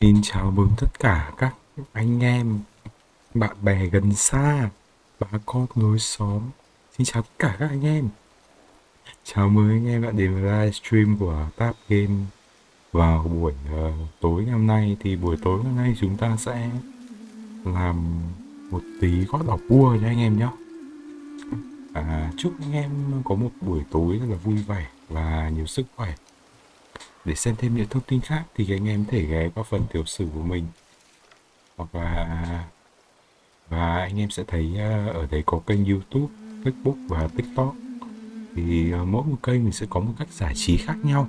Xin chào mừng tất cả các anh em, bạn bè gần xa, bà con lối xóm. Xin chào tất cả các anh em. Chào mừng anh em đã đến với livestream của Tap Game vào buổi uh, tối ngày hôm nay. Thì buổi tối hôm nay chúng ta sẽ làm một tí gót đọc vua cho anh em nhé. À, chúc anh em có một buổi tối rất là vui vẻ và nhiều sức khỏe. Để xem thêm những thông tin khác thì anh em thể ghé qua phần tiểu sử của mình. Hoặc là và anh em sẽ thấy ờ, ở đây có kênh YouTube, Facebook và TikTok. Thì ờ, mỗi một kênh mình sẽ có một cách giải trí khác nhau.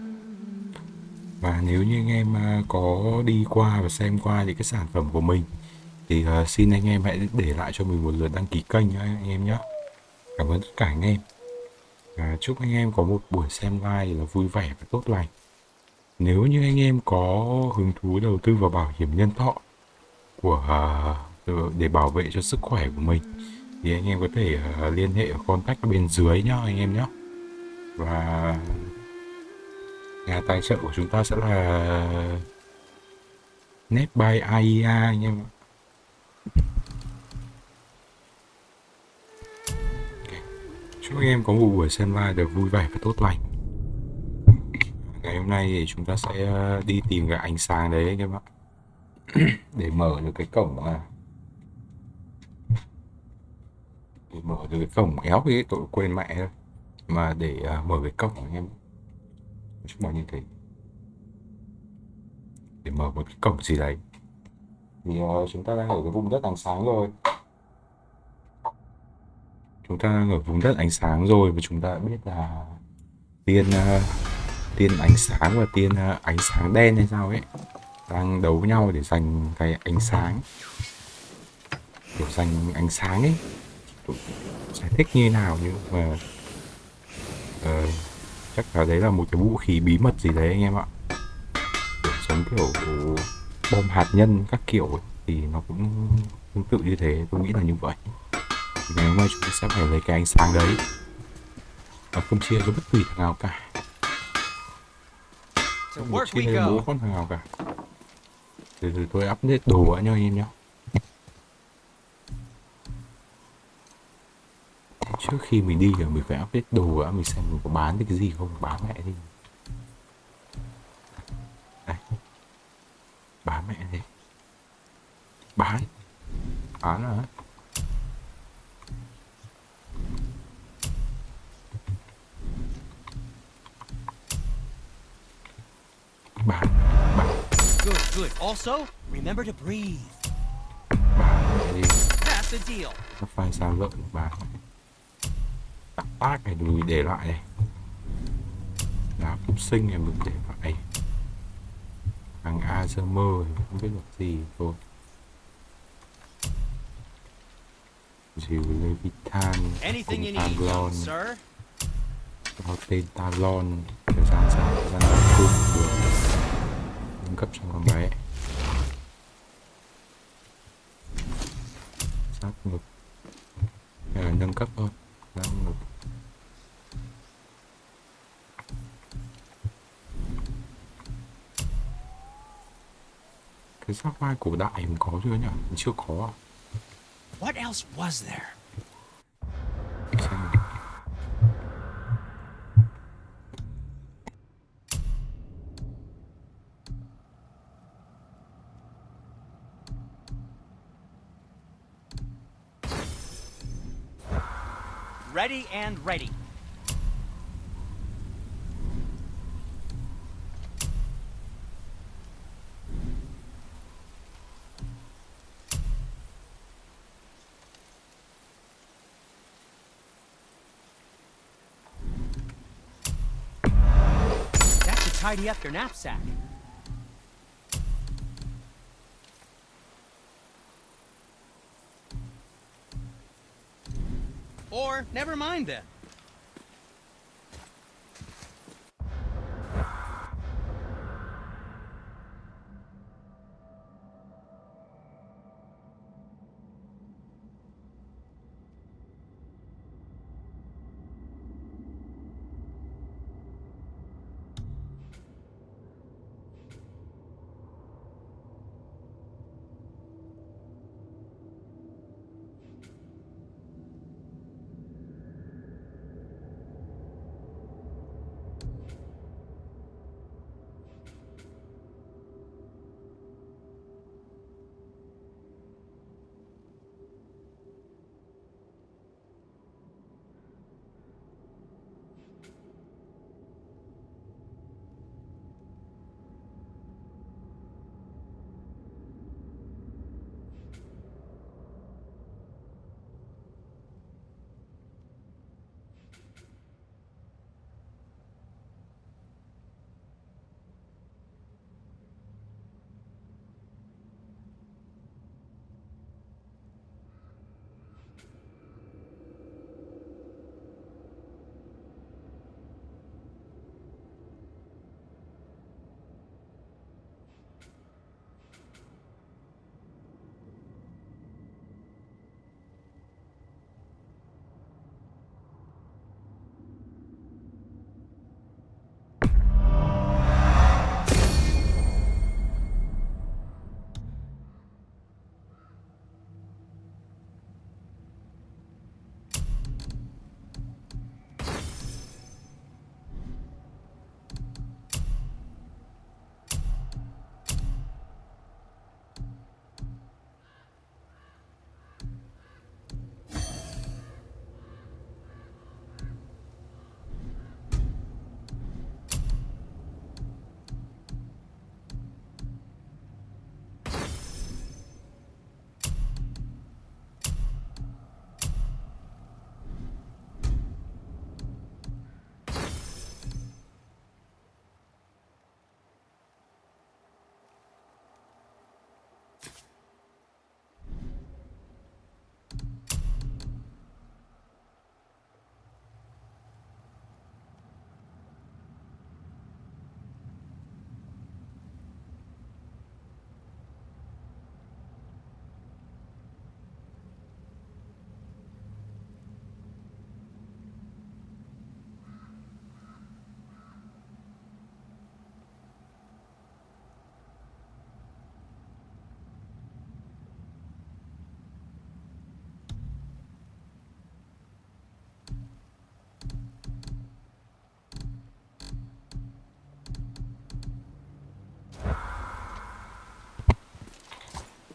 Và nếu như anh em ờ, có đi qua và xem qua những cái sản phẩm của mình thì xin anh em hãy để lại cho mình một lượt đăng ký kênh nhé anh em nhé cảm ơn tất cả anh em. Và chúc anh em có một buổi xem live là vui vẻ và tốt lành nếu như anh em có hứng thú đầu tư vào bảo hiểm nhân thọ của à, để bảo vệ cho sức khỏe của mình, thì anh em có thể à, liên hệ ở contact bên dưới nhá anh em nhé và nhà tài trợ của chúng ta sẽ là NetBuy AIA anh em Chúc anh em có một buổi xem live được vui vẻ và tốt lành ngày hôm nay thì chúng ta sẽ ờ, đi tìm cái ánh sáng đấy các bạn để mở được cái cổng à để mở được cái cổng éo cái tội quên mẹ thôi. Mà để uh, mở cái cổng anh em chúng mọi như thế. Để mở một cái cổng gì đấy. Thì uh, chúng ta đang ở cái vùng đất ánh sáng rồi. Chúng ta đang ở vùng đất ánh sáng rồi và chúng ta biết là tiên uh, tiên ánh sáng và tiên à, ánh sáng đen hay sao ấy đang đấu nhau để giành cái ánh sáng. Kiểu giành ánh sáng ấy. Giải thích như nào nhưng mà uh, chắc là đấy là một cái vũ khí bí mật gì đấy anh em ạ. Kiểu giống kiểu bom hạt nhân các kiểu ấy, thì nó cũng tương tự như thế tôi nghĩ là như vậy. Thì ngày hôm nay chúng ta sẽ phải lấy cái ánh sáng đấy và không chia cho bất kỳ thằng nào cả không một chi này bố con thằng nào cả. Từ từ tôi update đồ nha anh em nhé trước khi mình đi là mình phải update đồ đã mình xem mình có bán được cái gì không bán mẹ đi. Đây. Bán mẹ đi. Bán. Bán rồi Bà, bà. Good, good. Also, remember to breathe. Bà đi. That's the deal. Nó phai sao lợn bà. Tắc tác này đừng để lại này. Đá phục sinh này mình để lại. Hàng Azermer không biết là gì thôi. Dìu Levitan. Young sir. Có tên Talon. Thời gian sao? Thời gian cung được nâng cấp cho con bé sát ngực. À, nâng cấp thôi. Sát ngực. Cái giáp vai cổ đại mình có chưa nhỉ? Mình chưa có. What else was there? Ready. That should tidy up your knapsack. Or, never mind then.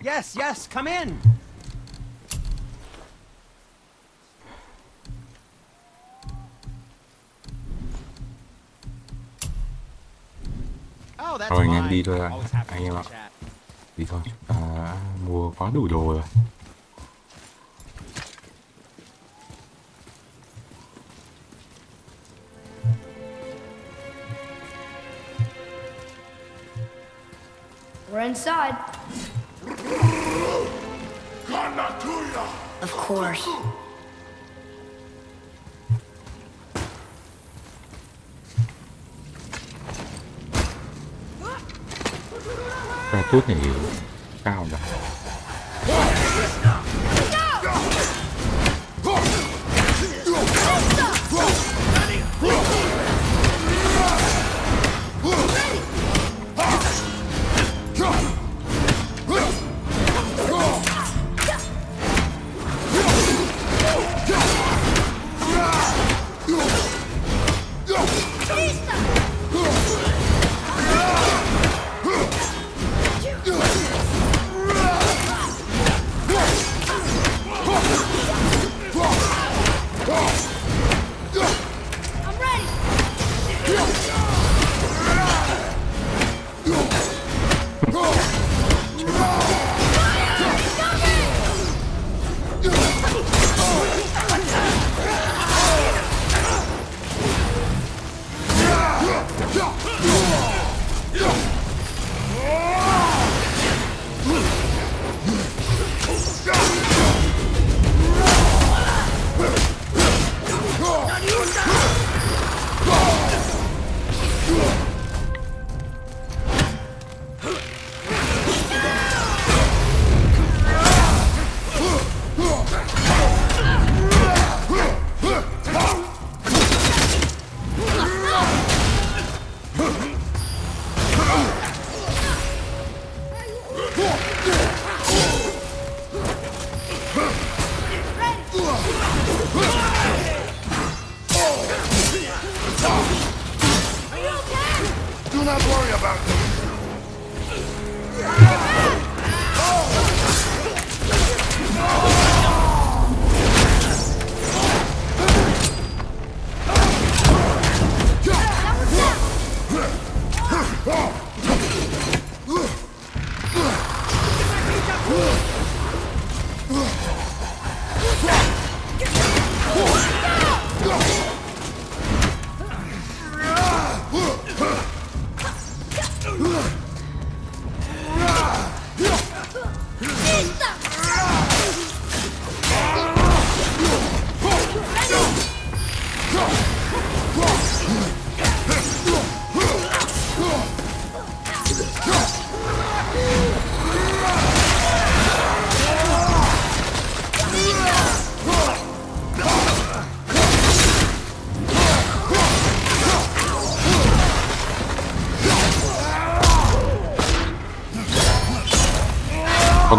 Yes, yes, come in. Oh, that's Thôi anh em fine. đi thôi ạ. Always happy Anh em to ạ. Đi thôi, chúng ta mua quá đủ đồ rồi. We're inside. Of course. Ra tốt này cao rồi.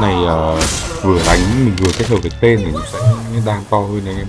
Này uh, vừa đánh mình vừa kết hợp với tên thì nó sẽ đang to hơn anh em.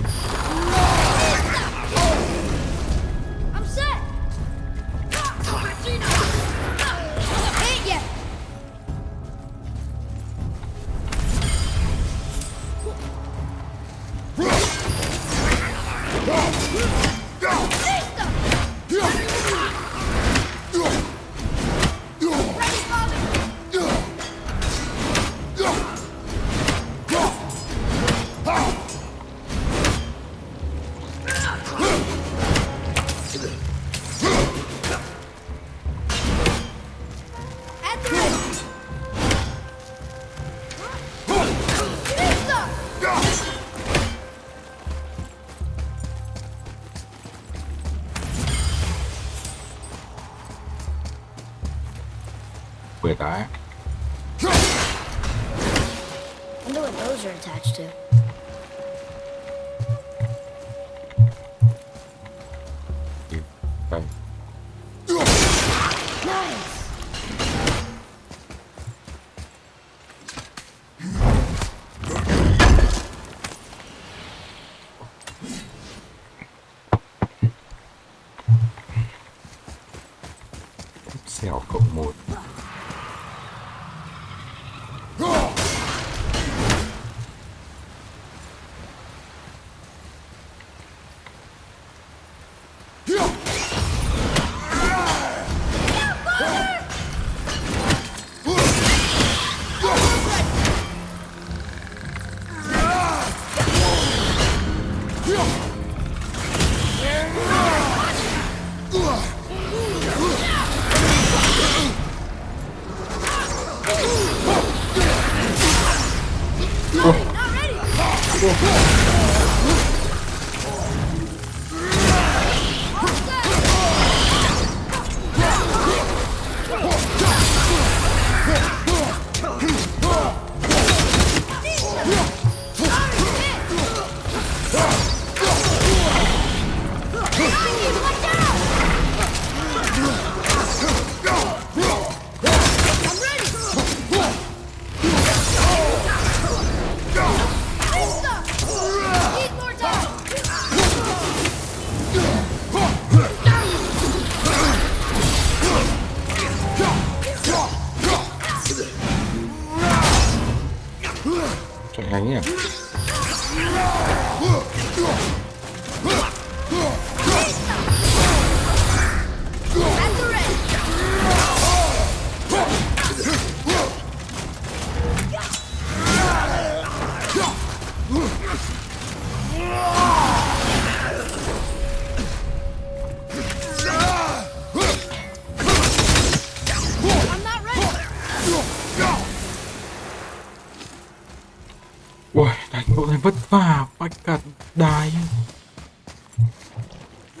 Ui đánh bộ này vất vả phải cả đài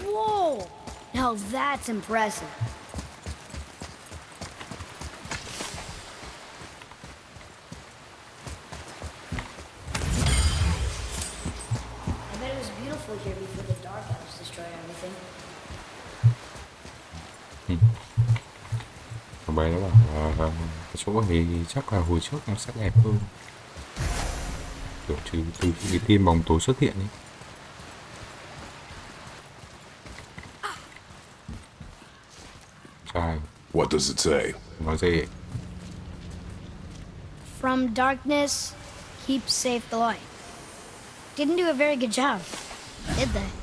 Whoa! Now that's impressive. I bet it was beautiful here before the Dark Elves destroyed everything. Bé nó bảo là cái chỗ này chắc là hồi trước nó sẽ đẹp hơn kiểu trừ từ khi cái tiên bóng tối xuất hiện ấy Trai What does it say? nói gì From darkness, keep safe the light. Didn't do a very good job, did they?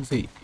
vamos ver.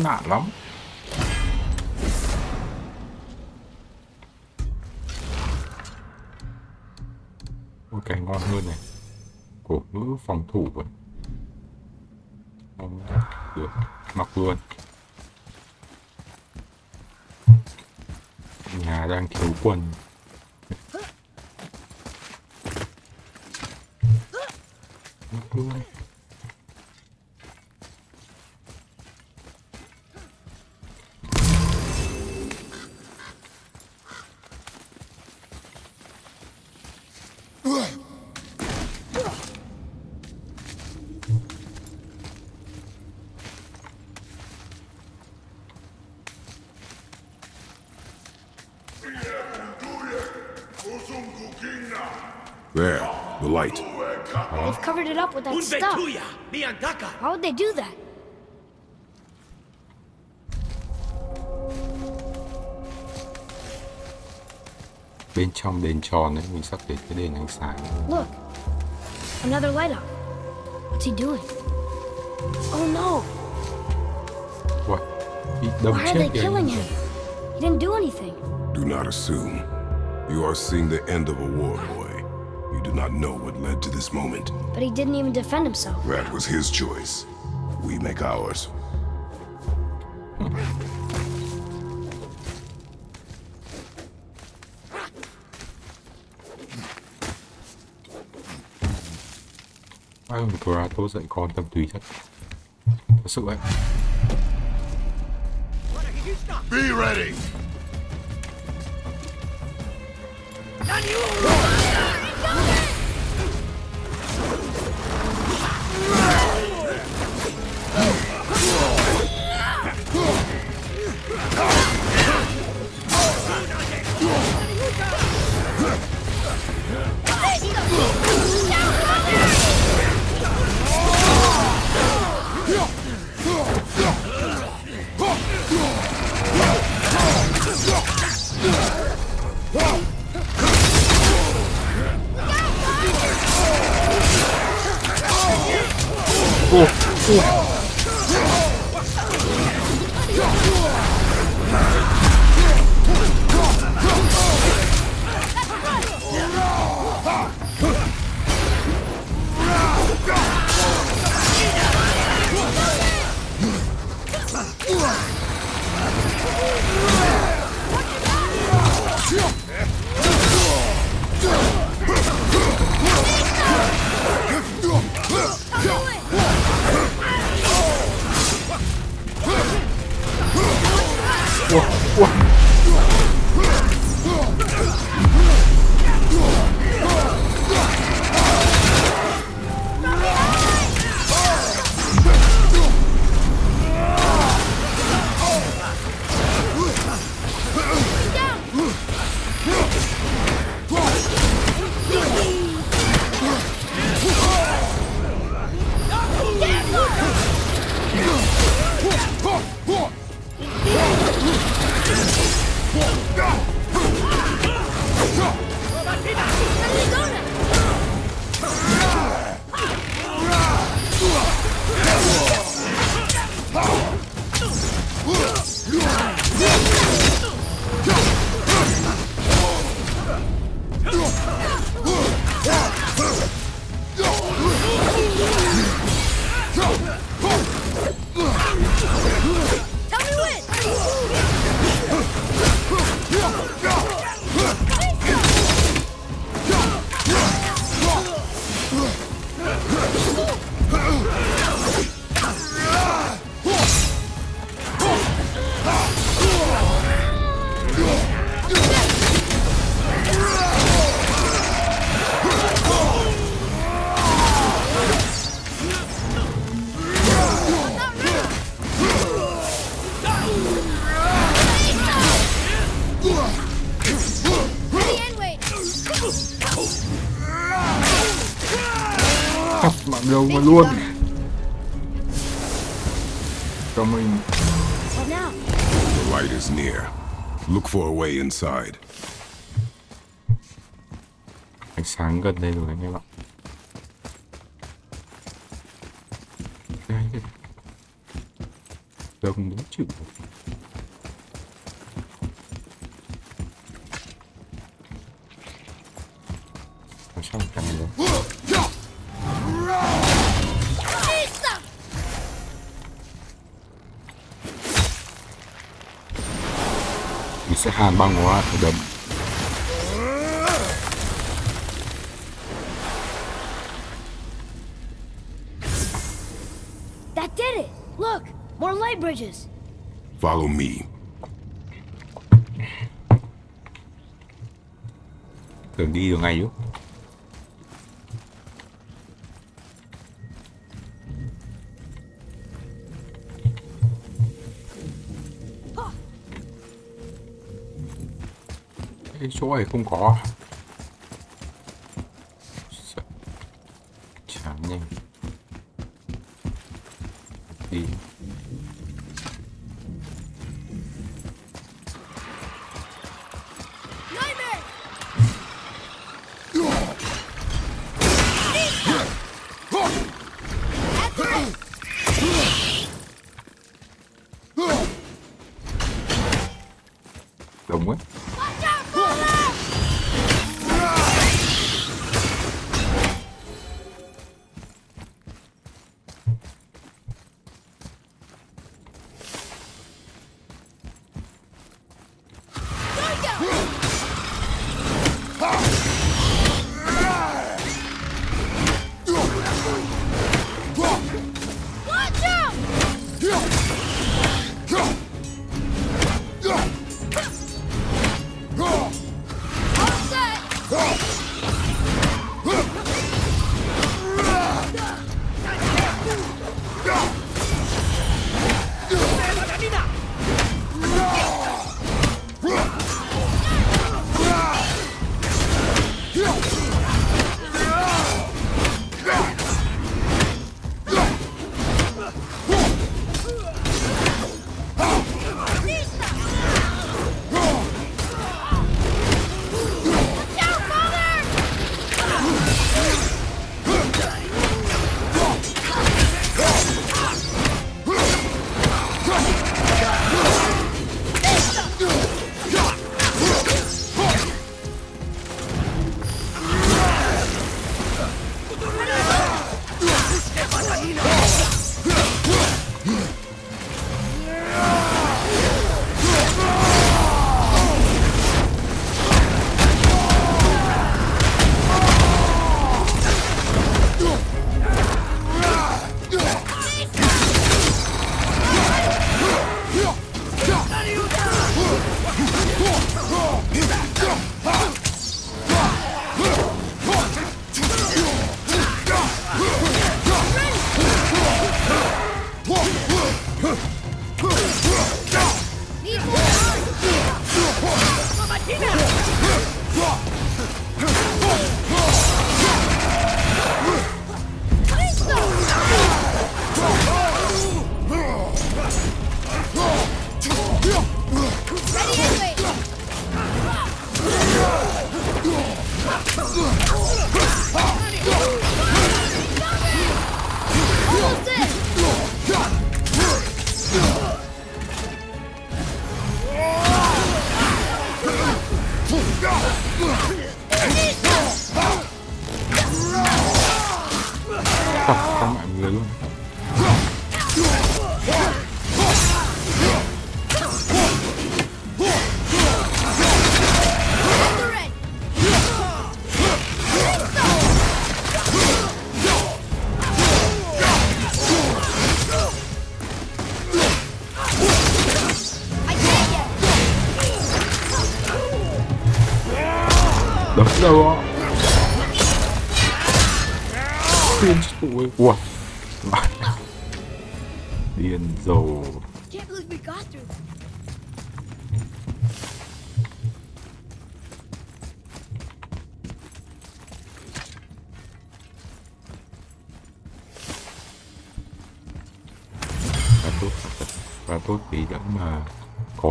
Khốn nạn lắm. Ôi, cái ngon hơn này. Cổ ngữ phòng thủ rồi không được. Mặc luôn. Nhà đang thiếu quần. Up with that stuff. Unbetuya, Miandaka. How would they do that? bên trong đền tròn ấy mình sắp đến cái đền ánh sáng Look, another light up. What's he doing? Oh no! What? Why are they killing him? He didn't do anything. Do not assume. You are seeing the end of a war, not know what led to this moment. But he didn't even defend himself. That was his choice. We make ours. Ai mà Kratos dạy con tâm tùy chắc Thật sự right. Be ready! Daniel! Mà luôn cho mình? The light is near. Look for a way inside. ánh sáng gần đây rồi anh em ạ đông đúng chịu sao mà cầm được sẽ hàn băng đầm That did it! Look! More light bridges! Follow me. tưởng đi được ngay chứ chỗ này không có.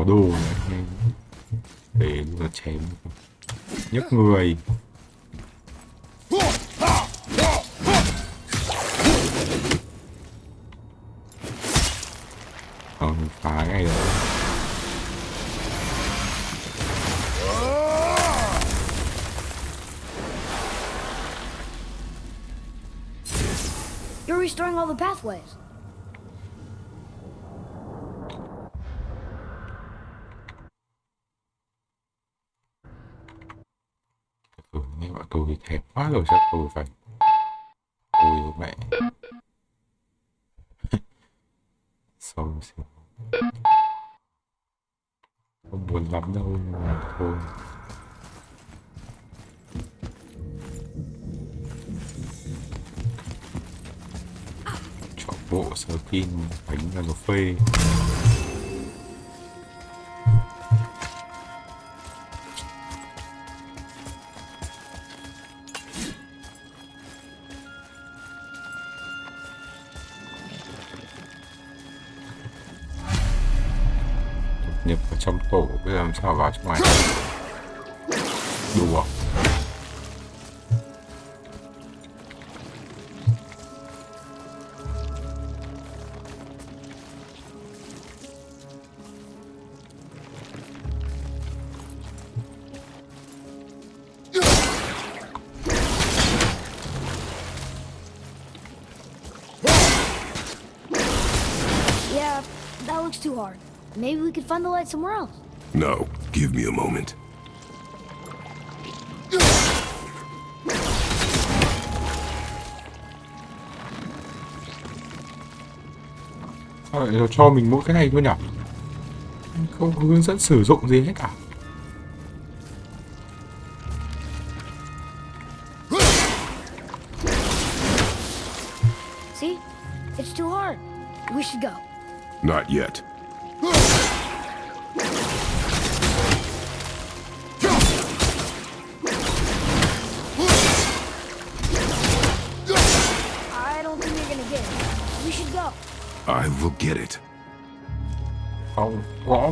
Đồ này. để nó chém nhấc người còn phá ngay rồi You're restoring all the pathways. Tôi thèm quá rồi chắc tôi phải ôi mẹ. Xong rồi không buồn lắm đâu, mà thôi. Chọn bộ skin bánh là nó phê. Nhập vào trong tổ bây find somewhere else. No, give me a moment. sao lại cho mình mỗi cái này thôi nhỉ không có hướng dẫn sử dụng gì hết cả See? It's too hard. We should go. Not yet.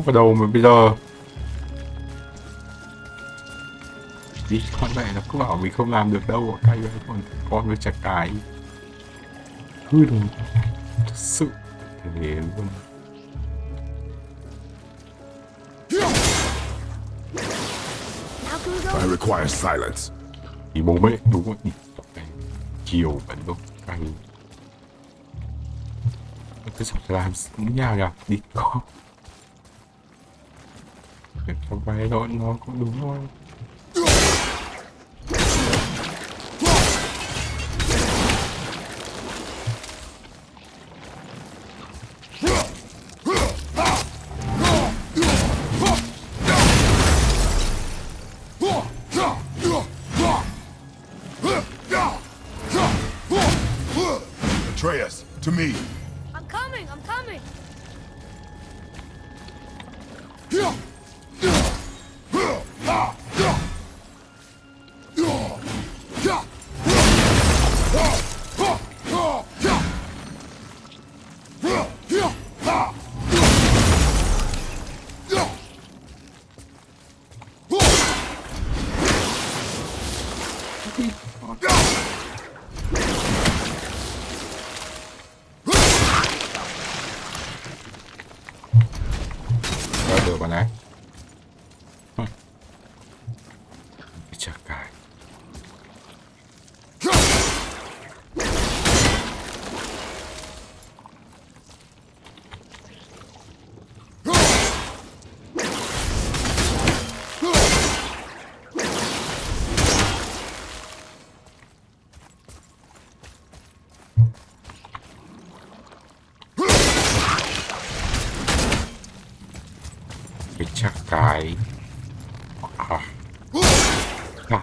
Vào đầu mà bây giờ. Đi con mẹ nó cứ bảo mình không làm được đâu cay với con con với chặt cái. Hư đồ. Thật sự. Thế luôn? I require silence. thì bố mẹ đúng rồi cái chiều vẫn đúng cay cứ sắp làm nhau nhỉ? Đi con để bài đội đó nó cũng đúng thôi.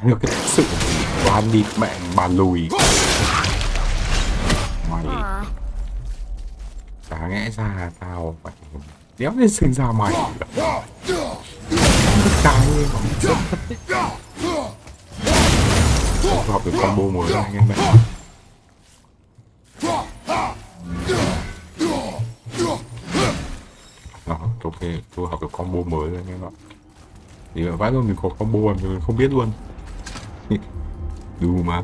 Được cái sự đoán đi mẹ bà lùi. Mày. Chả lẽ ra tao phải đéo lên sinh ra mày. Cái Tôi học được combo mới anh em ạ ok, tôi học được combo mới rồi anh em ạ Thì vãi luôn mình có combo mà mình không biết luôn Đù mà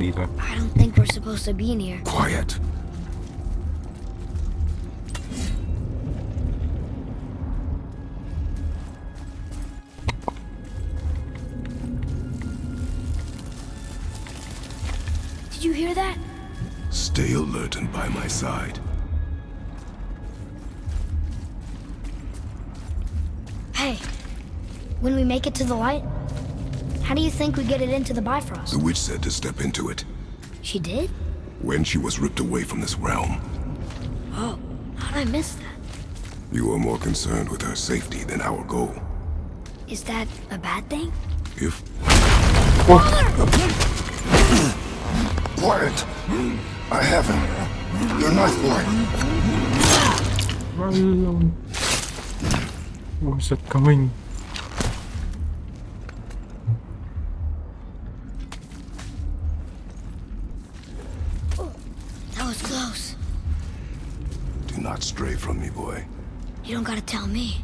I don't think we're supposed to be in here. Quiet. Did you hear that? Stay alert and by my side. Hey, when we make it to the light, how do you think we get it into the Bifrost? The witch said to step into it She did? when she was ripped away from this realm. Oh, how'd I miss that? You are more concerned with her safety than our goal. Is that a bad thing? If... Quiet! I have him. Your knife boy. Run alone. Where's it coming? That was close. Do not stray from me, boy. You don't gotta tell me.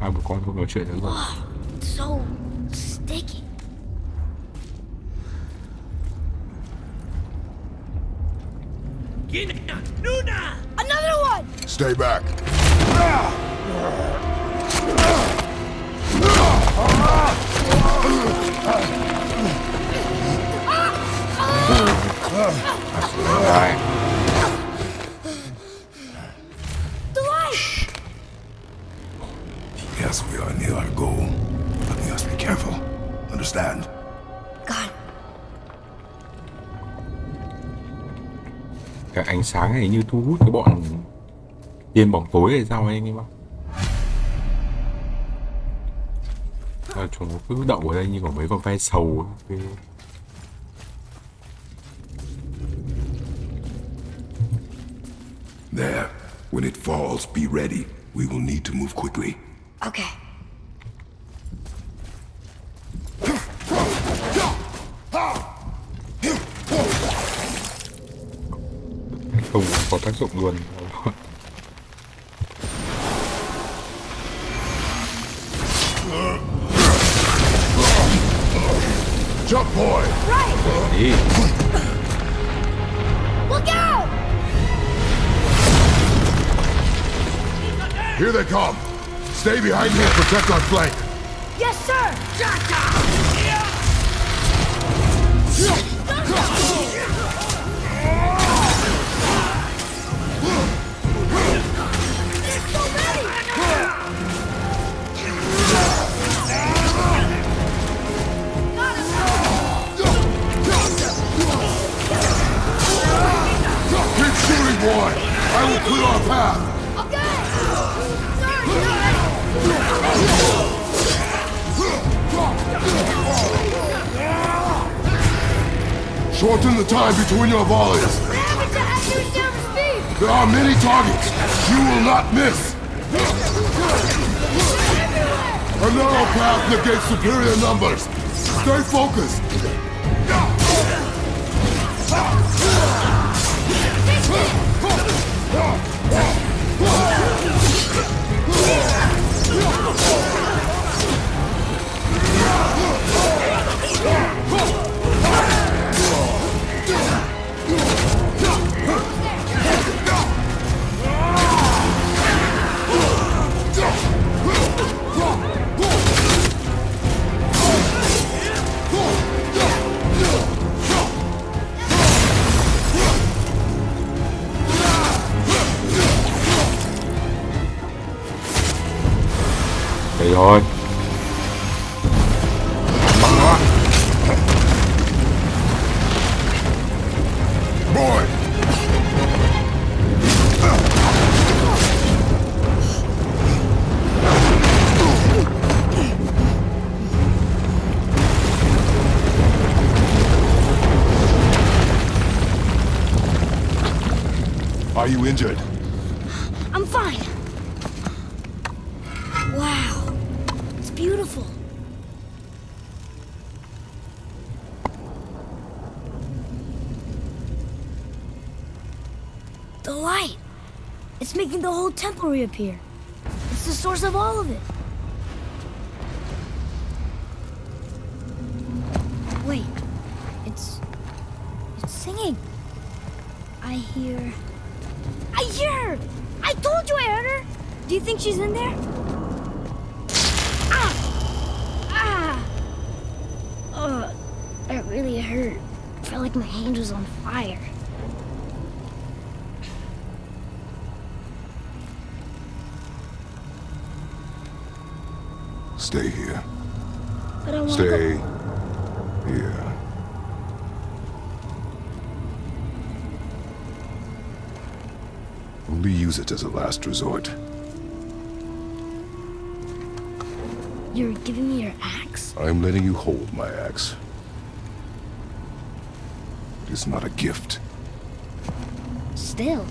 Hai bố con không nói chuyện nữa rồi. It's so sticky. Gina! Nuna! Another one! Stay back. Rồi. The light! Yes, we are near our goal, but we must be careful. Understand? God, Cái ánh sáng này như thu hút cái bọn tiên bóng tối hay sao anh em ạ. Cứ đậu ở đây như có mấy con ve sầu ấy. There. When it falls, be ready. We will need to move quickly. okay. Không có tác dụng luôn. Come. Stay behind me and protect our flank. Yes, sir! Keep shooting, boy! I will clear our path! Shorten the time between your volleys. There are many targets. You will not miss. A narrow path negates superior numbers. Stay focused. You injured? I'm fine. Wow. It's beautiful. The light. It's making the whole temple reappear. It's the source of all of it. Wait. It's... It's singing. I hear... I hear her! I told you I heard her! Do you think she's in there? Ah! Ah! Ugh, that really hurt. felt like my hand was on fire. Stay here. But I want to Stay go... here. Only use it as a last resort. You're giving me your axe? I'm letting you hold my axe. It is not a gift. Still.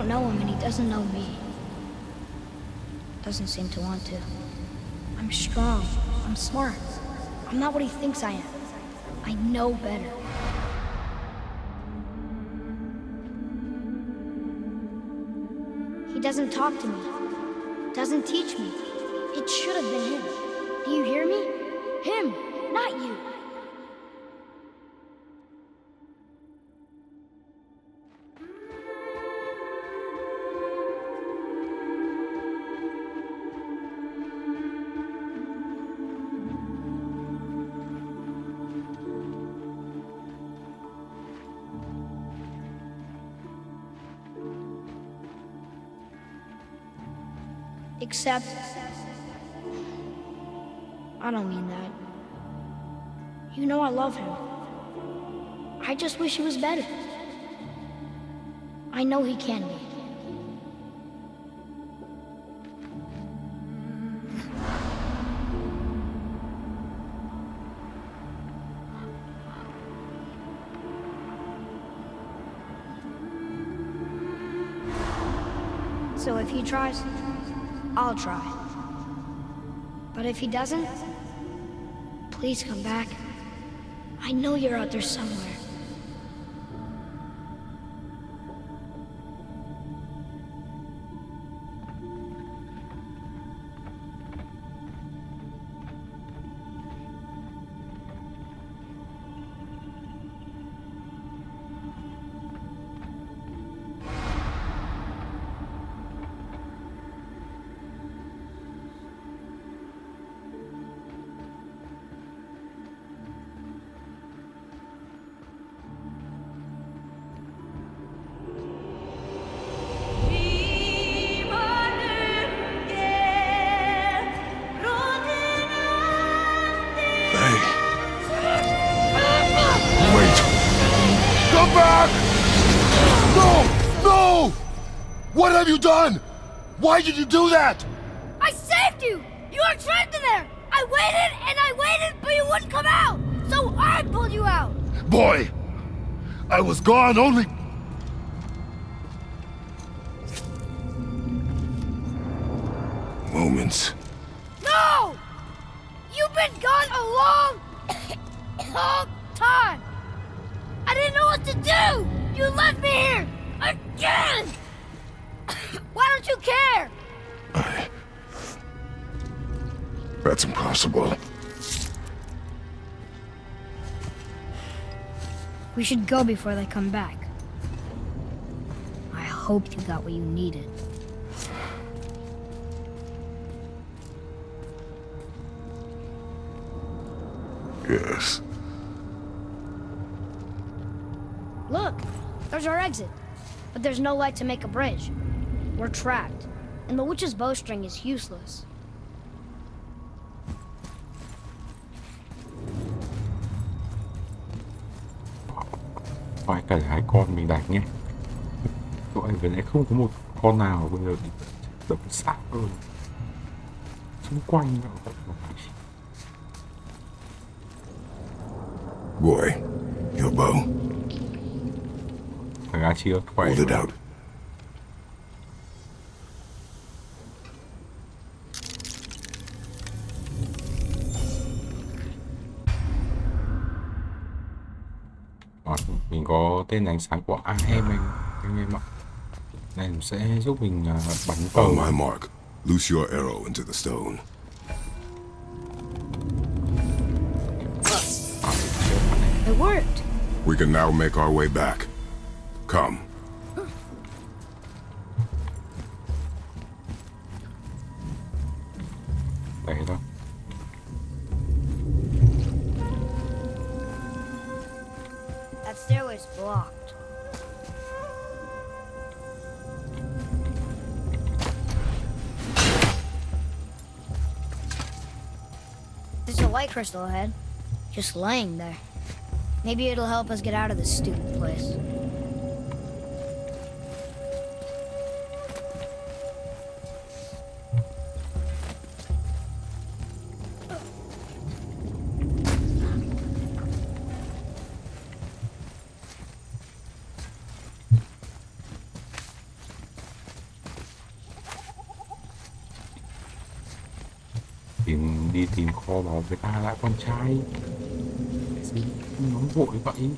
Don't know him and he doesn't know me. Doesn't seem to want to. I'm strong. I'm smart. I'm not what he thinks I am. I know better. He doesn't talk to me. Doesn't teach me. It should have been him. Do you hear me? Him, not you. Except... I don't mean that. You know I love him. I just wish he was better. I know he can be. So if he tries, I'll try. But if he doesn't, please come back. I know you're out there somewhere. Do that? I saved you! You were trapped in there! I waited and I waited, but you wouldn't come out! So I pulled you out! Boy, I was gone only... should go before they come back. I hope you got what you needed. Yes. Look, there's our exit. But there's no light to make a bridge. We're trapped, and the witch's bowstring is useless. Con mình đánh nhé Tụi anh vừa nãy không có một con nào bây giờ bị đập xác rồi xung quanh nó Boy, your bow. A chưa khỏe Hold it out. Tên ánh sáng của AM anh anh em ạ này nó sẽ giúp mình à, bắn On tàu my mark, loose your arrow into the stone. It worked. We can now make our way back. Come. Crystal ahead, just laying there. Maybe it'll help us get out of this stupid place. bảo người ta lại con trai. Cái nói vội vậy.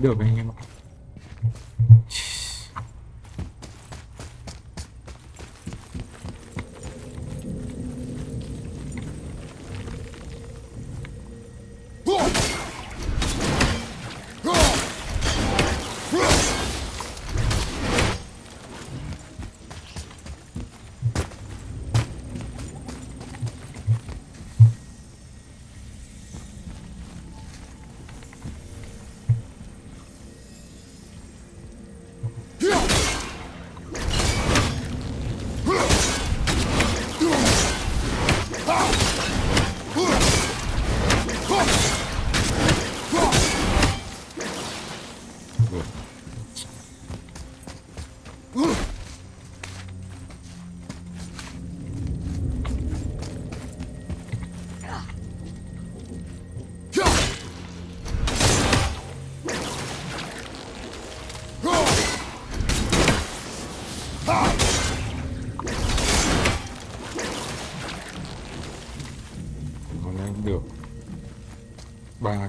deu bem.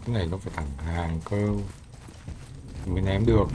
cái này nó phải thẳng hàng cơ. Mình ném được.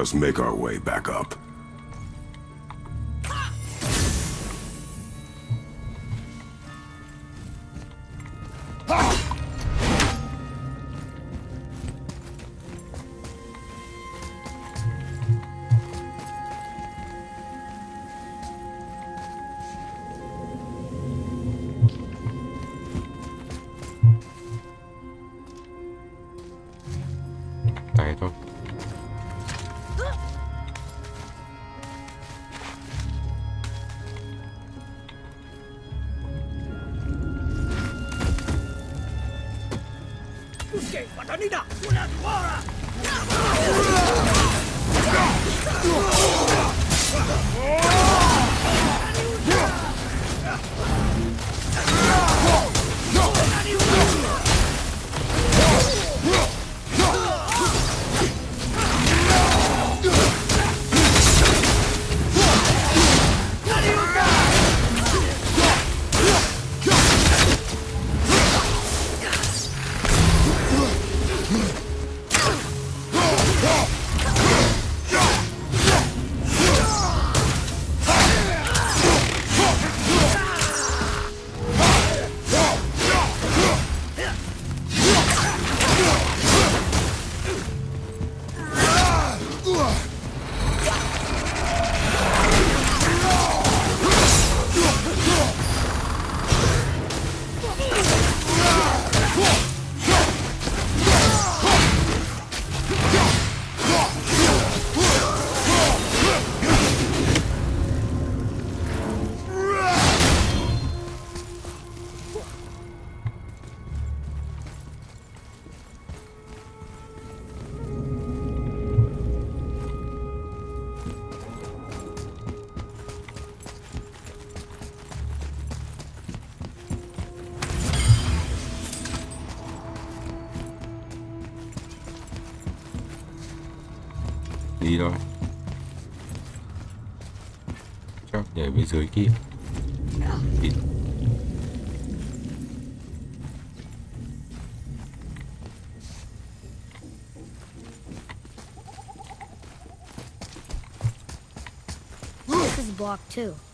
us make our way back up. tidak punya suara. Dưới kia đi This is block too.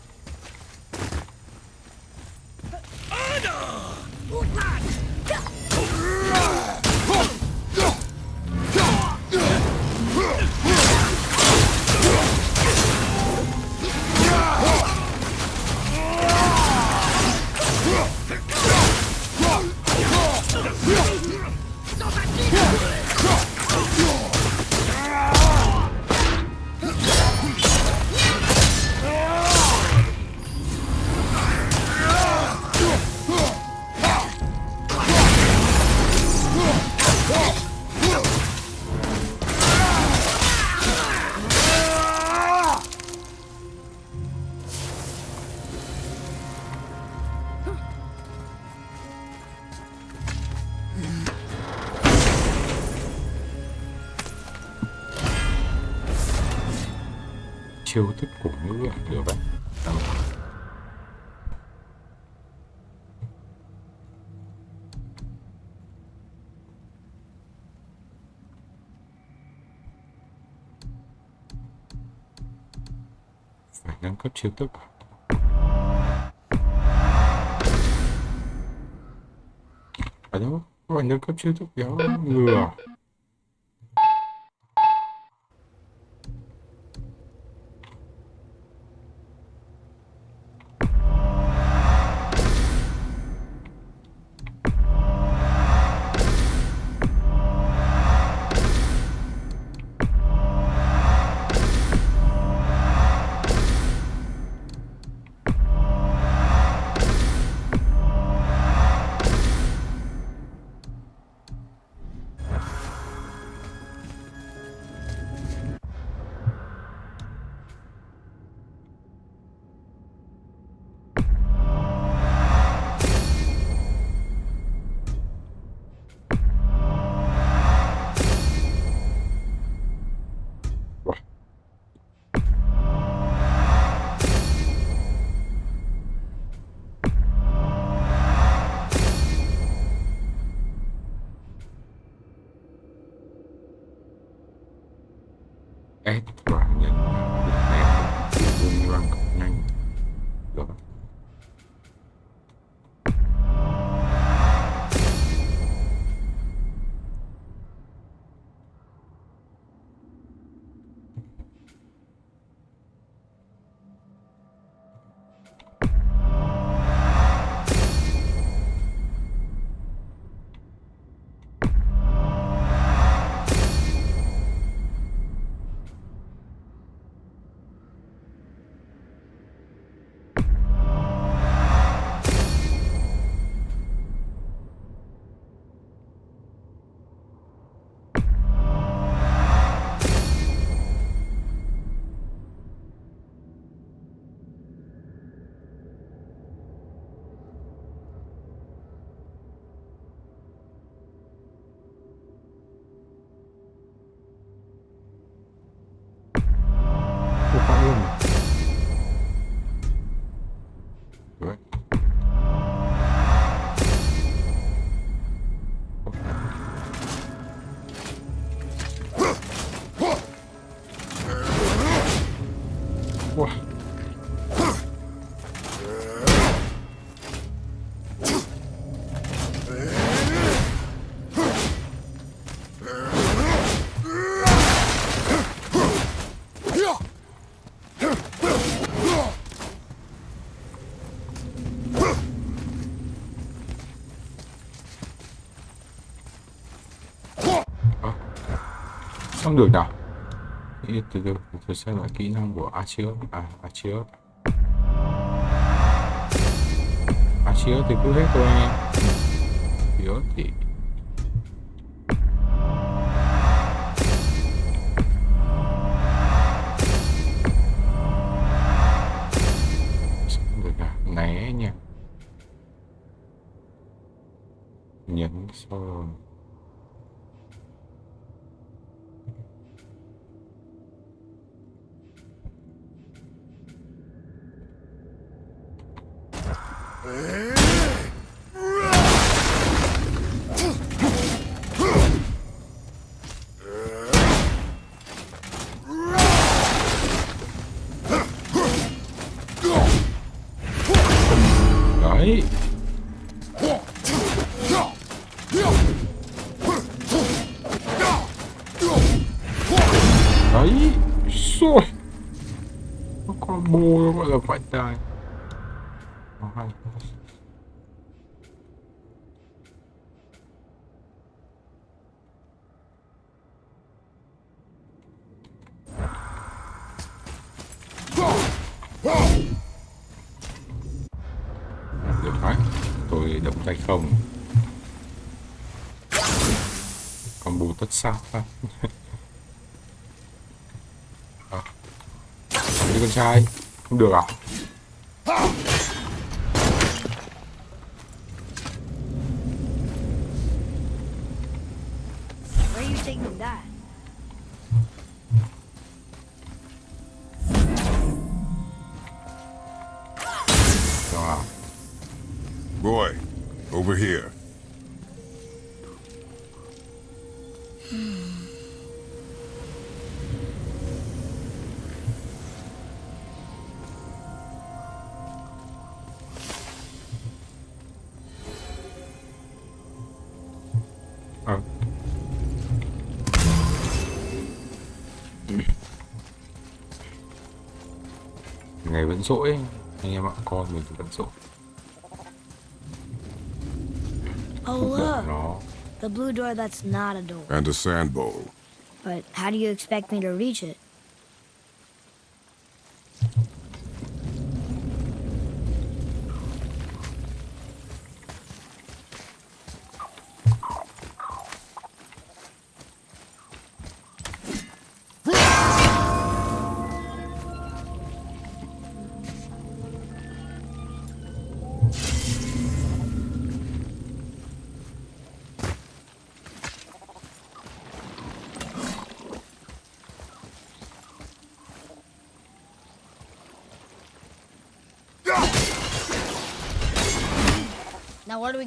Chiêu thức của ngữ à được vậy Đâu. phải nâng cấp chiêu thức à? ở đâu phải nâng cấp chiêu thức kéo ngừa Không được nào từ từ tôi xem lại kỹ năng của Archeus à Archeus Archeus thì cứ hết thôi anh em. Thì rồi nó combo nó gọi là quạnh tài. Hay được đấy, tôi động tay không. Combo tất sát phát à. Đi con trai không được à? Ngày rỗi anh em ạ con mình thì vẫn rỗi Oh, look. nó The blue door that's not a door. And a sand bowl. But how do you expect me to reach it?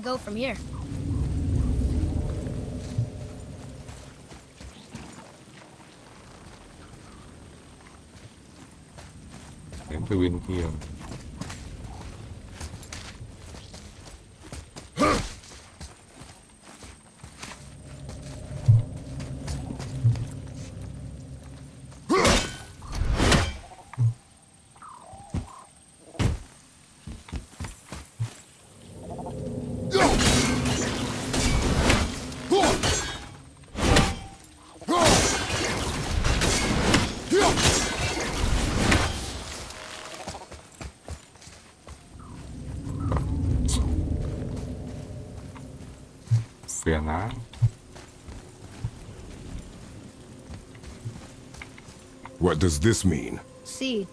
Go from here? đến từ bên What does this mean? See.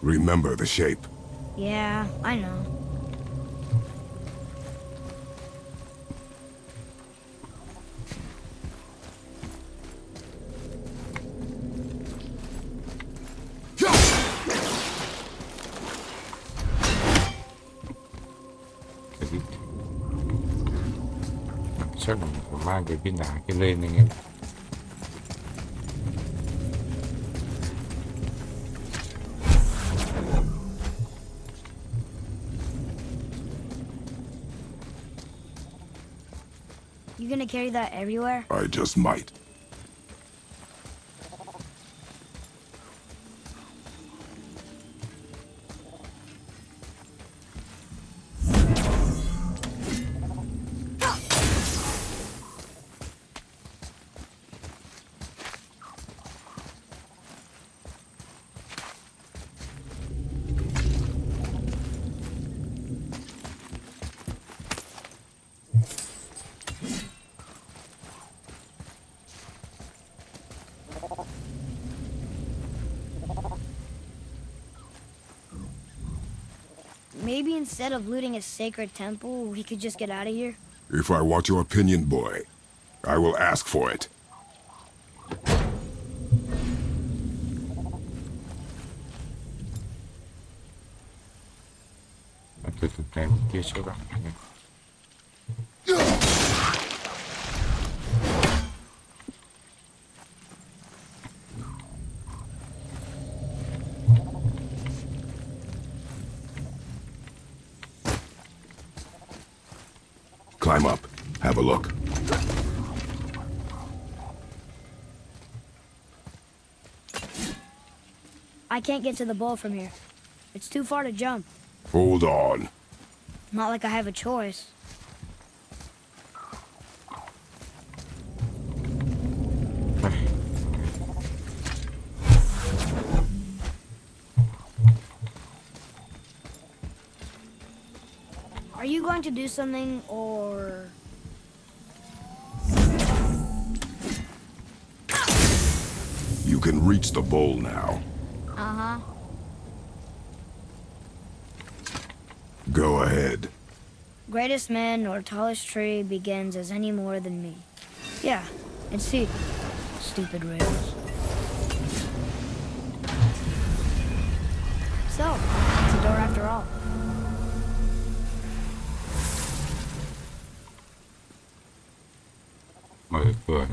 Remember the shape. Yeah, I know. chắc là phải mang cái viên đá kia lên anh em You gonna carry that everywhere? I just might. Maybe instead of looting a sacred temple, we could just get out of here? If I want your opinion, boy, I will ask for it. từ từ này bên kia cho bạn Climb up. Have a look. I can't get to the bowl from here. It's too far to jump. Hold on. Not like I have a choice. Are you going to do something or You can reach the bowl now. Greatest man or tallest tree begins as any more than me. Yeah, and see, Stupid rails. So, it's a door after all. mở cửa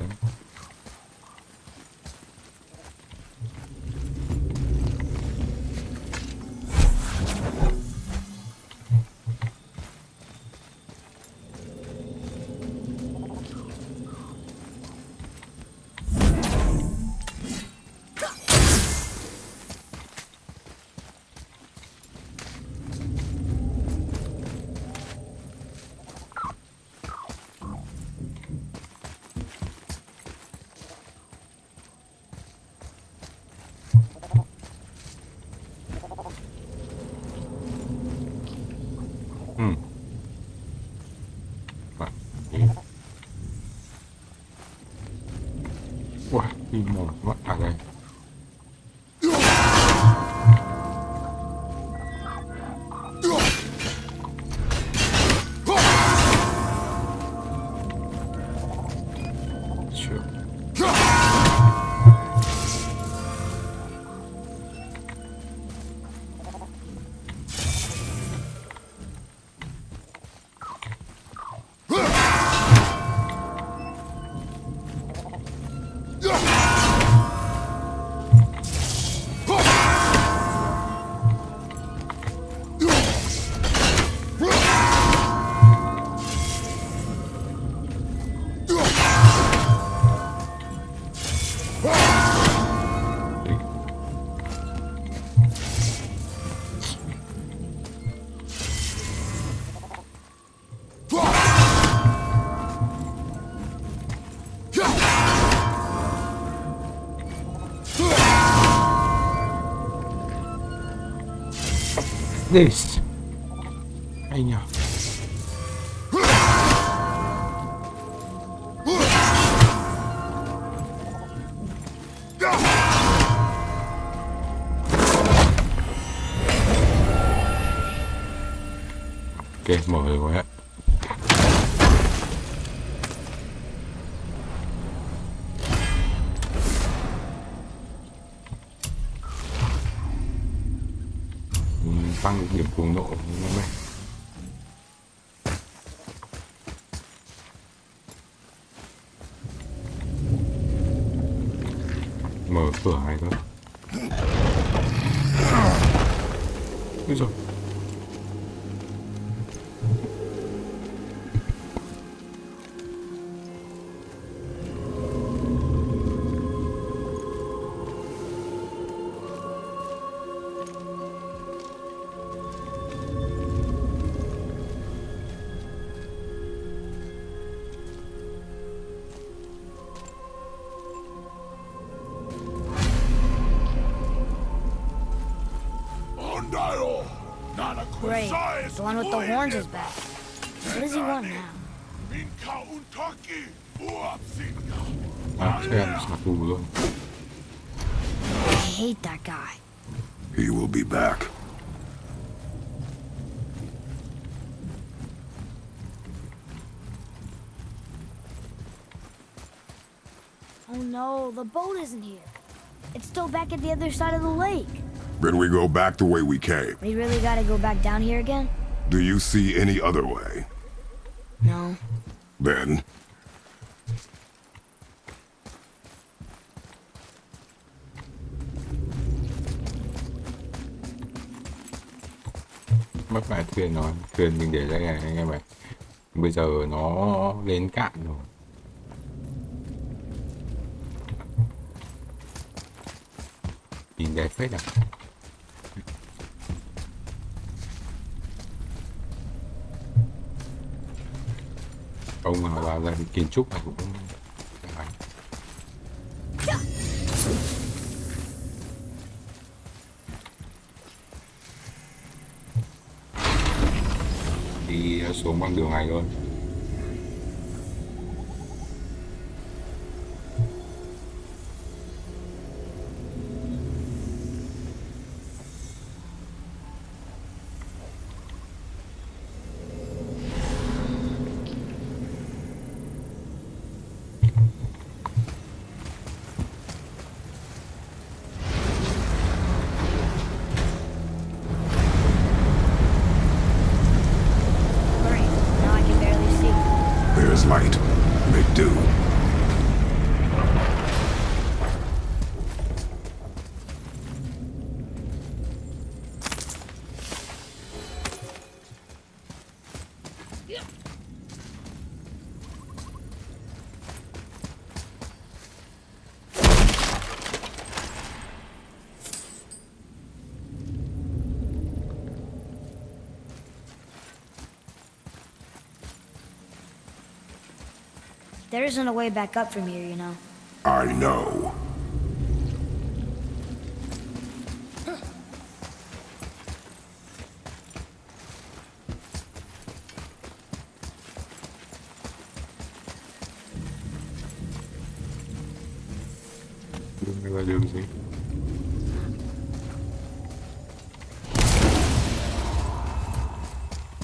đi This. With the horns is back. What does he want now? Minka untaki! Uapsinga! à, xe là xả tù luôn I hate that guy. He will be back. Oh no, the boat isn't here. It's still back at the other side of the lake. Then we go back the way we came. We really gotta go back down here again? Do you see any other way? No. Then, mất lại thuyền rồi thuyền mình để đây này anh em ạ bây giờ nó lên cạn rồi nhìn đẹp phết à ông mà vào ra kiến trúc này cũng đi xuống bằng đường này luôn. There's There isn't a way back up from here, you know. I know. đường này là đường gì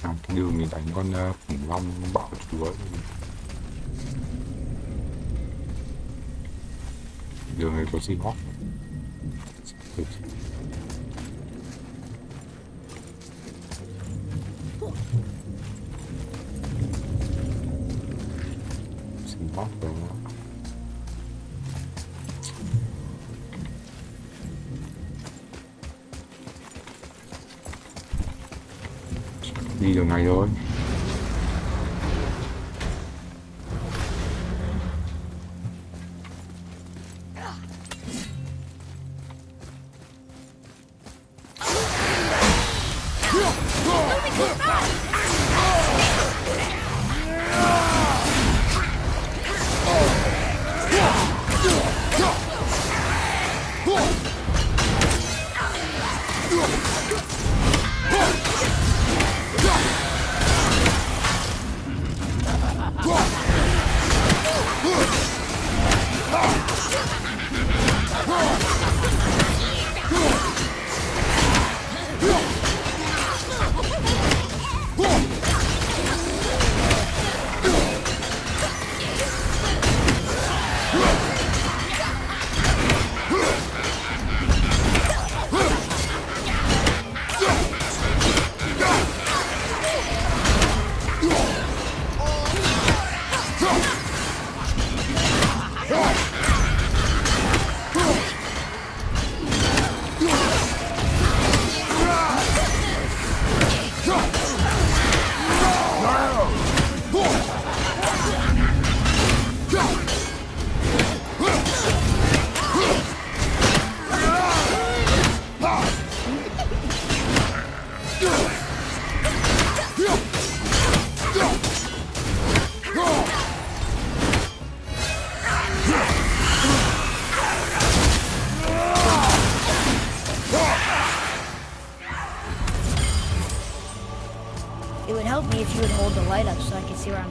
à, cái đường này đánh con khủng long bạo chúa così no? Così. Sì, no? no. Đi được ngày rồi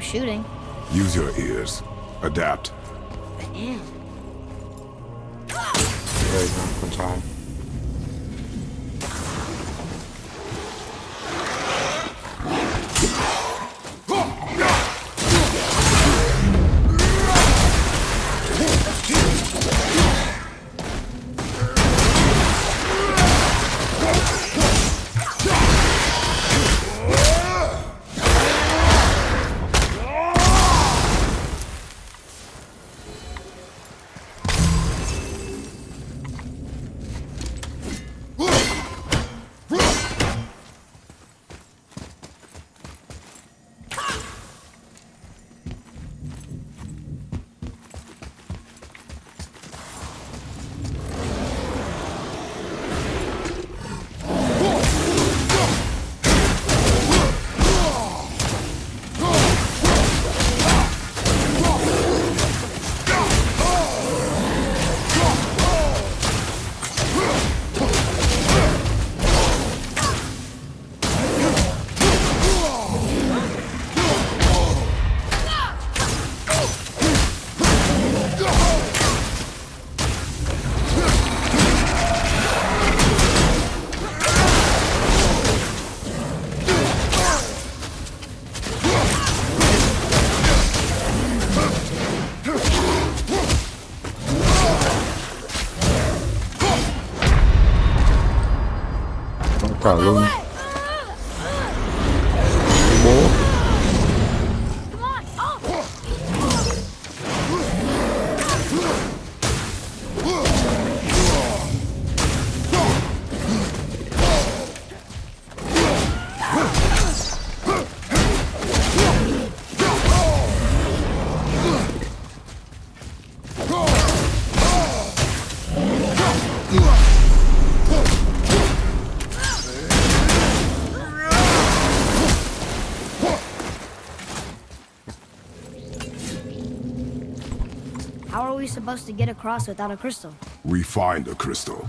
shooting. Use your ears. Adapt. cabrón. Supposed to get across without a crystal? We find a crystal.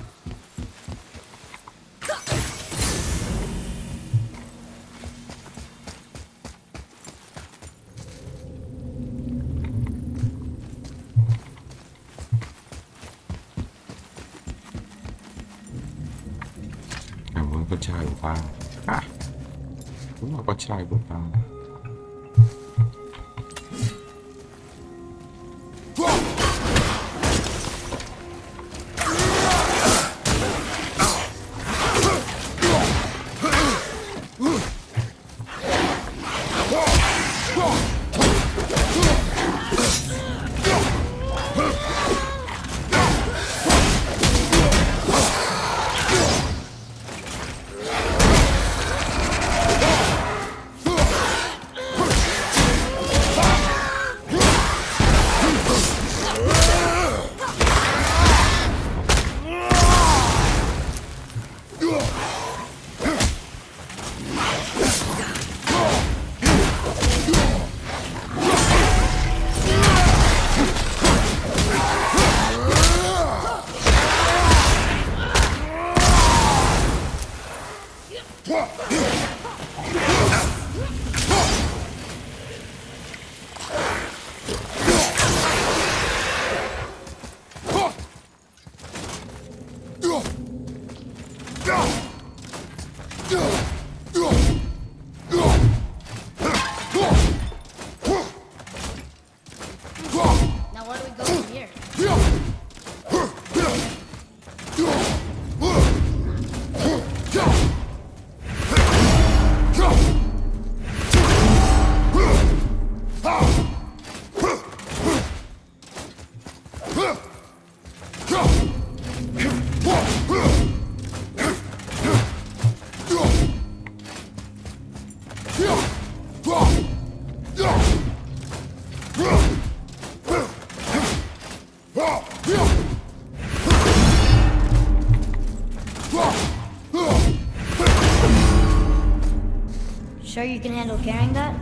You can handle carrying that?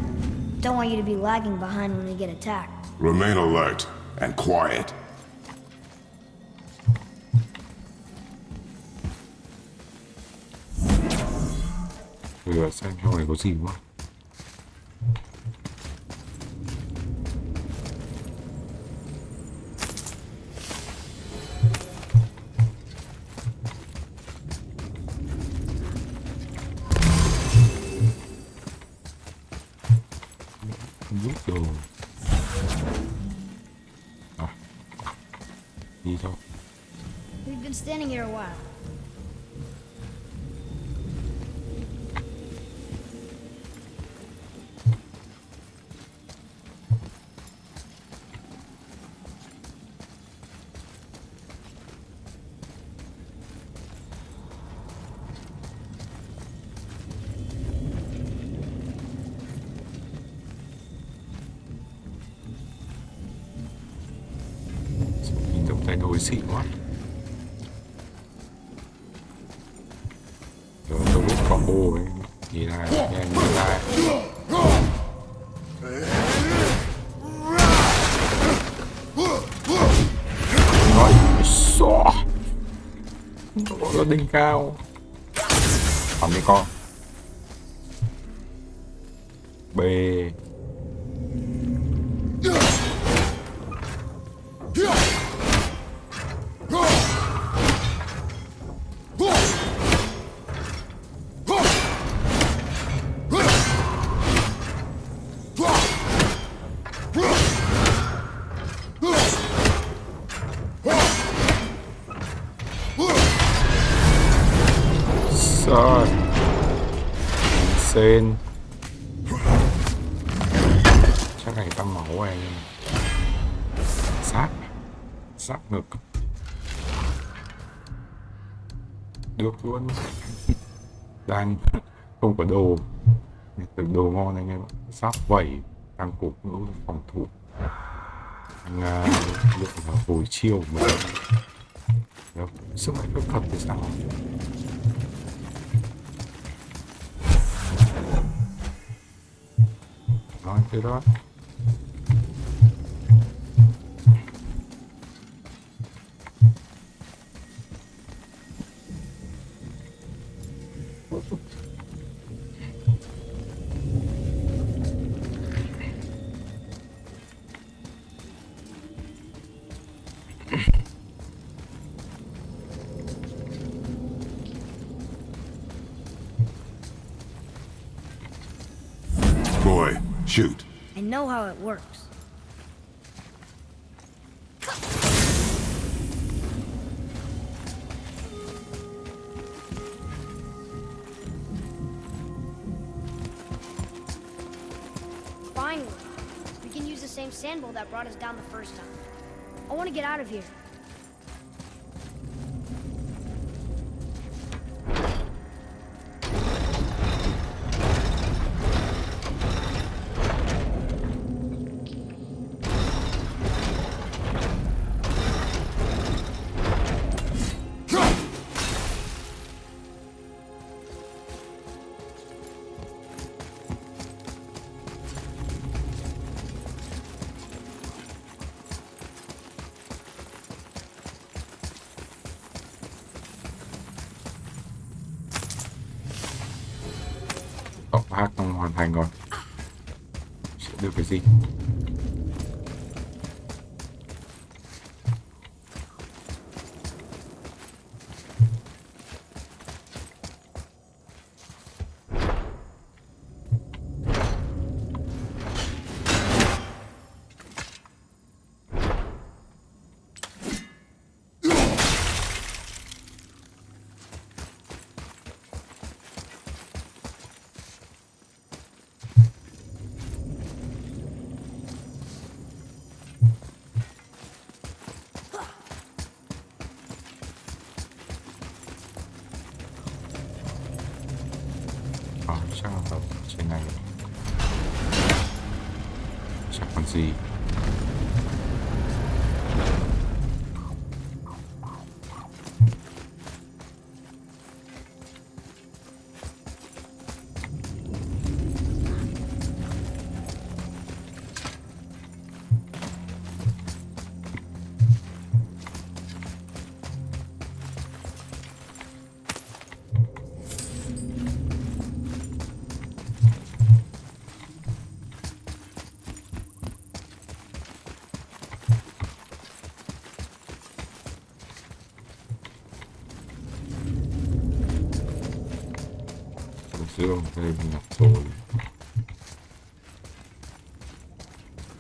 Don't want you to be lagging behind when we get attacked. Remain alert and quiet. bây giờ xem trong này có gì quá brincar, sát vẩy tăng cục ngữ phòng thủ. Tăng lượng uh, hồi chiêu mà Đó, dạ, sức mạnh phép thuật thì sao? Nói thế đó. Shoot. I know how it works. Finally, we can use the same sandbowl that brought us down the first time. I want to get out of here. Sẽ io avrei un attore.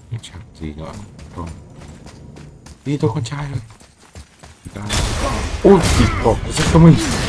E ci attira. Finito con Child dai. Oh tipo cosa sto messo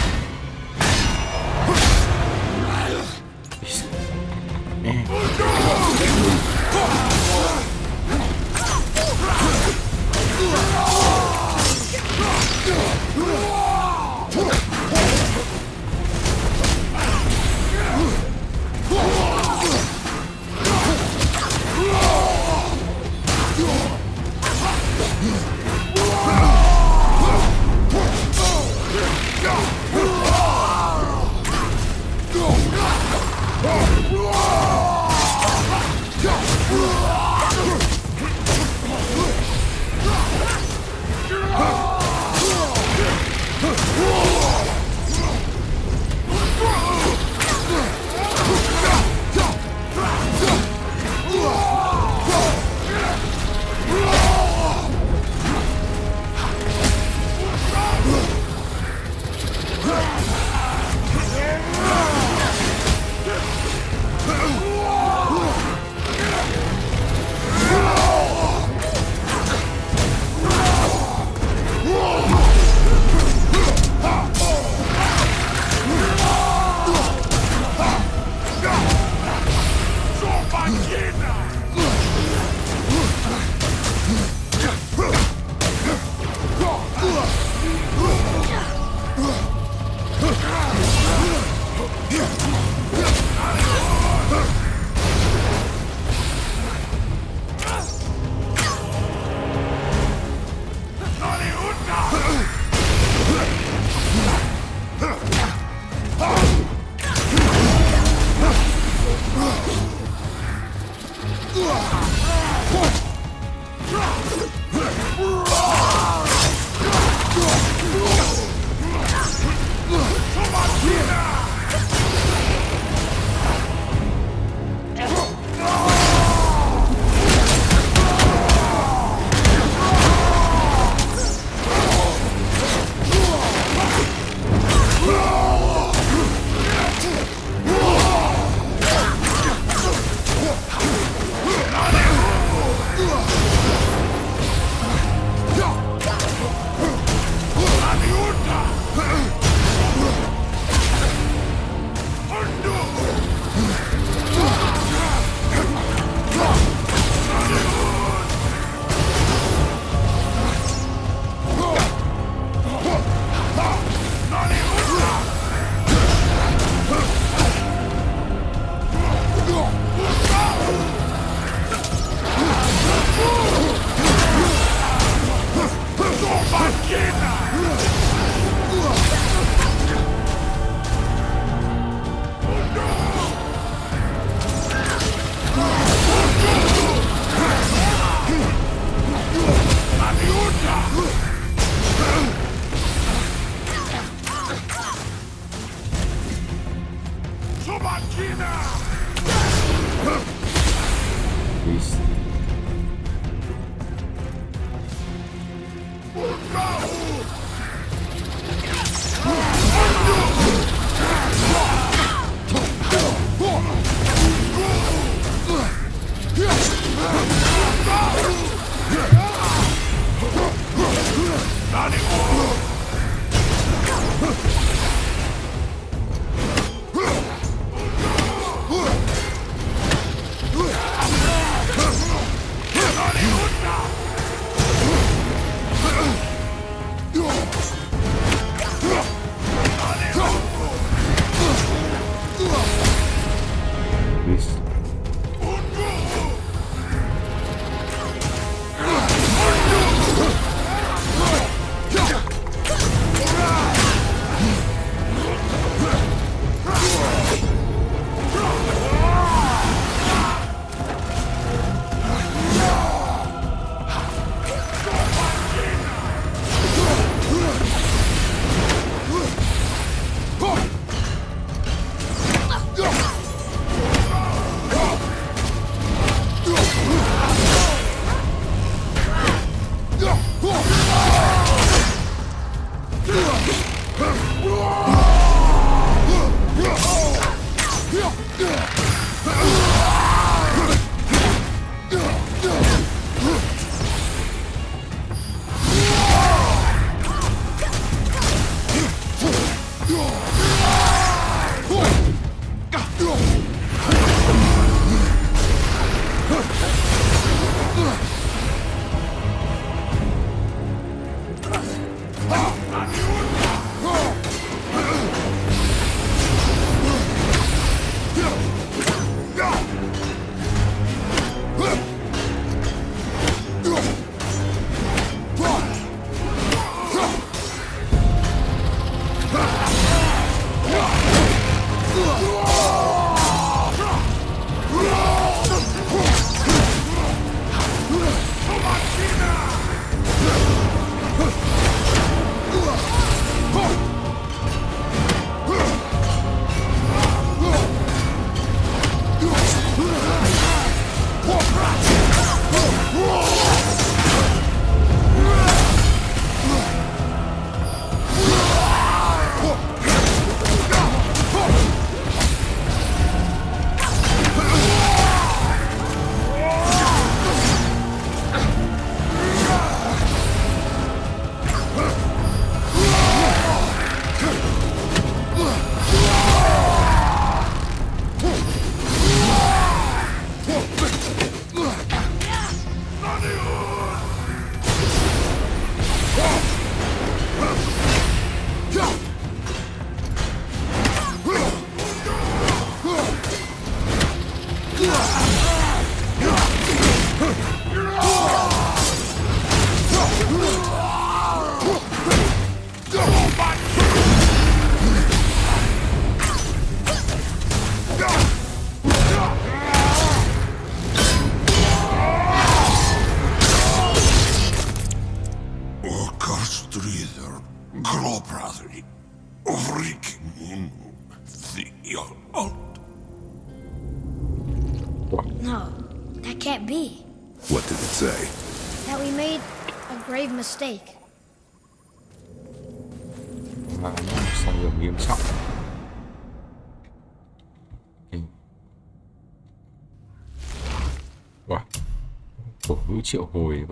triệu hồi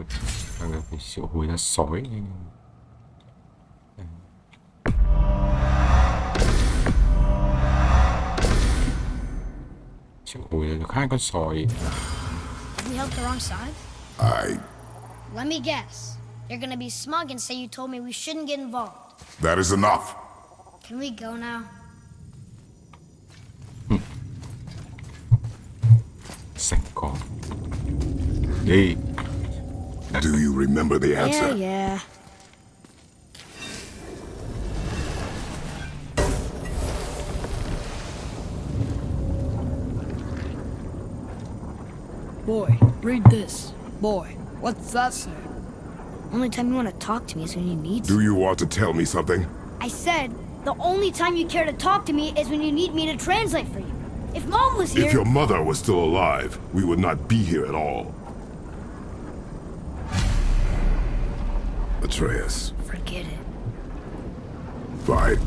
là phải triệu hồi ra sói triệu hồi ra được hai con sói we help the wrong side? I. Let me guess. You're gonna be smug and say you told me we shouldn't get involved. That is enough. Can we go now? sạch con đi remember the answer? yeah. Boy, read this. Boy, what's that say? Only time you want to talk to me is when you need Do you want to tell me something? I said, the only time you care to talk to me is when you need me to translate for you. If Mom was here... If your mother was still alive, we would not be here at all. Atreus, Forget it. fine.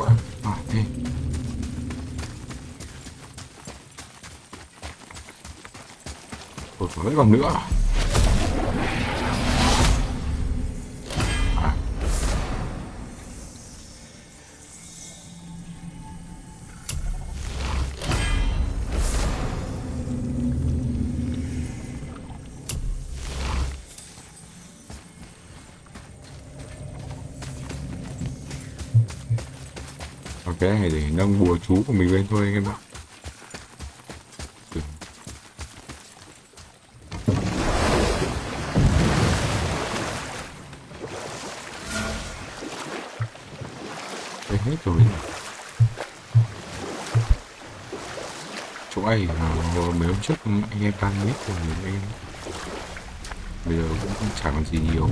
What? Ah, còn nữa Ok, để nâng bùa chú của mình lên thôi anh em ạ. Hết rồi. Chỗ ấy ờ, mấy hôm trước anh em tan biết rồi anh em. Bây giờ cũng chẳng còn gì nhiều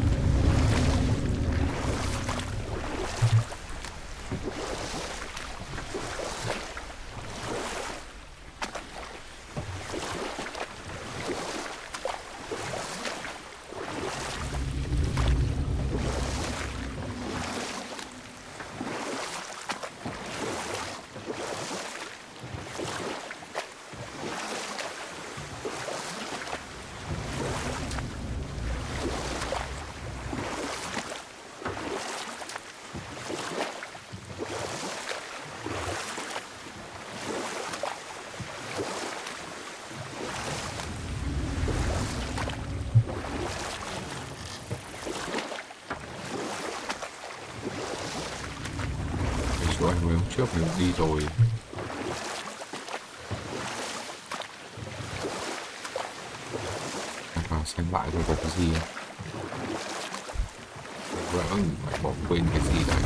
Cái chỗ anh mình đi rồi. Vào xem lại rồi có cái gì Vỡ phải bỏ quên cái gì đấy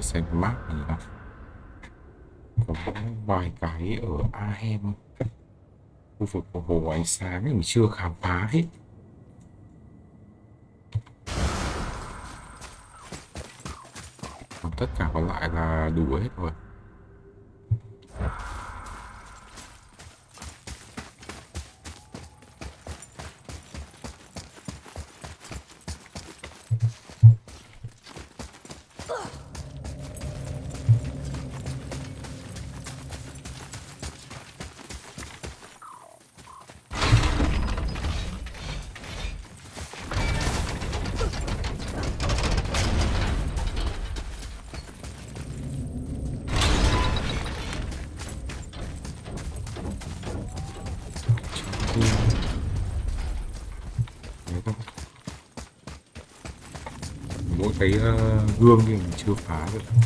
xem map này nào. Có vài cái ở Ahem Khu vực của hồ ánh sáng mình chưa khám phá hết Còn tất cả còn lại là đủ hết rồi Đấy thôi. mỗi cái ờ, gương thì mình chưa phá được.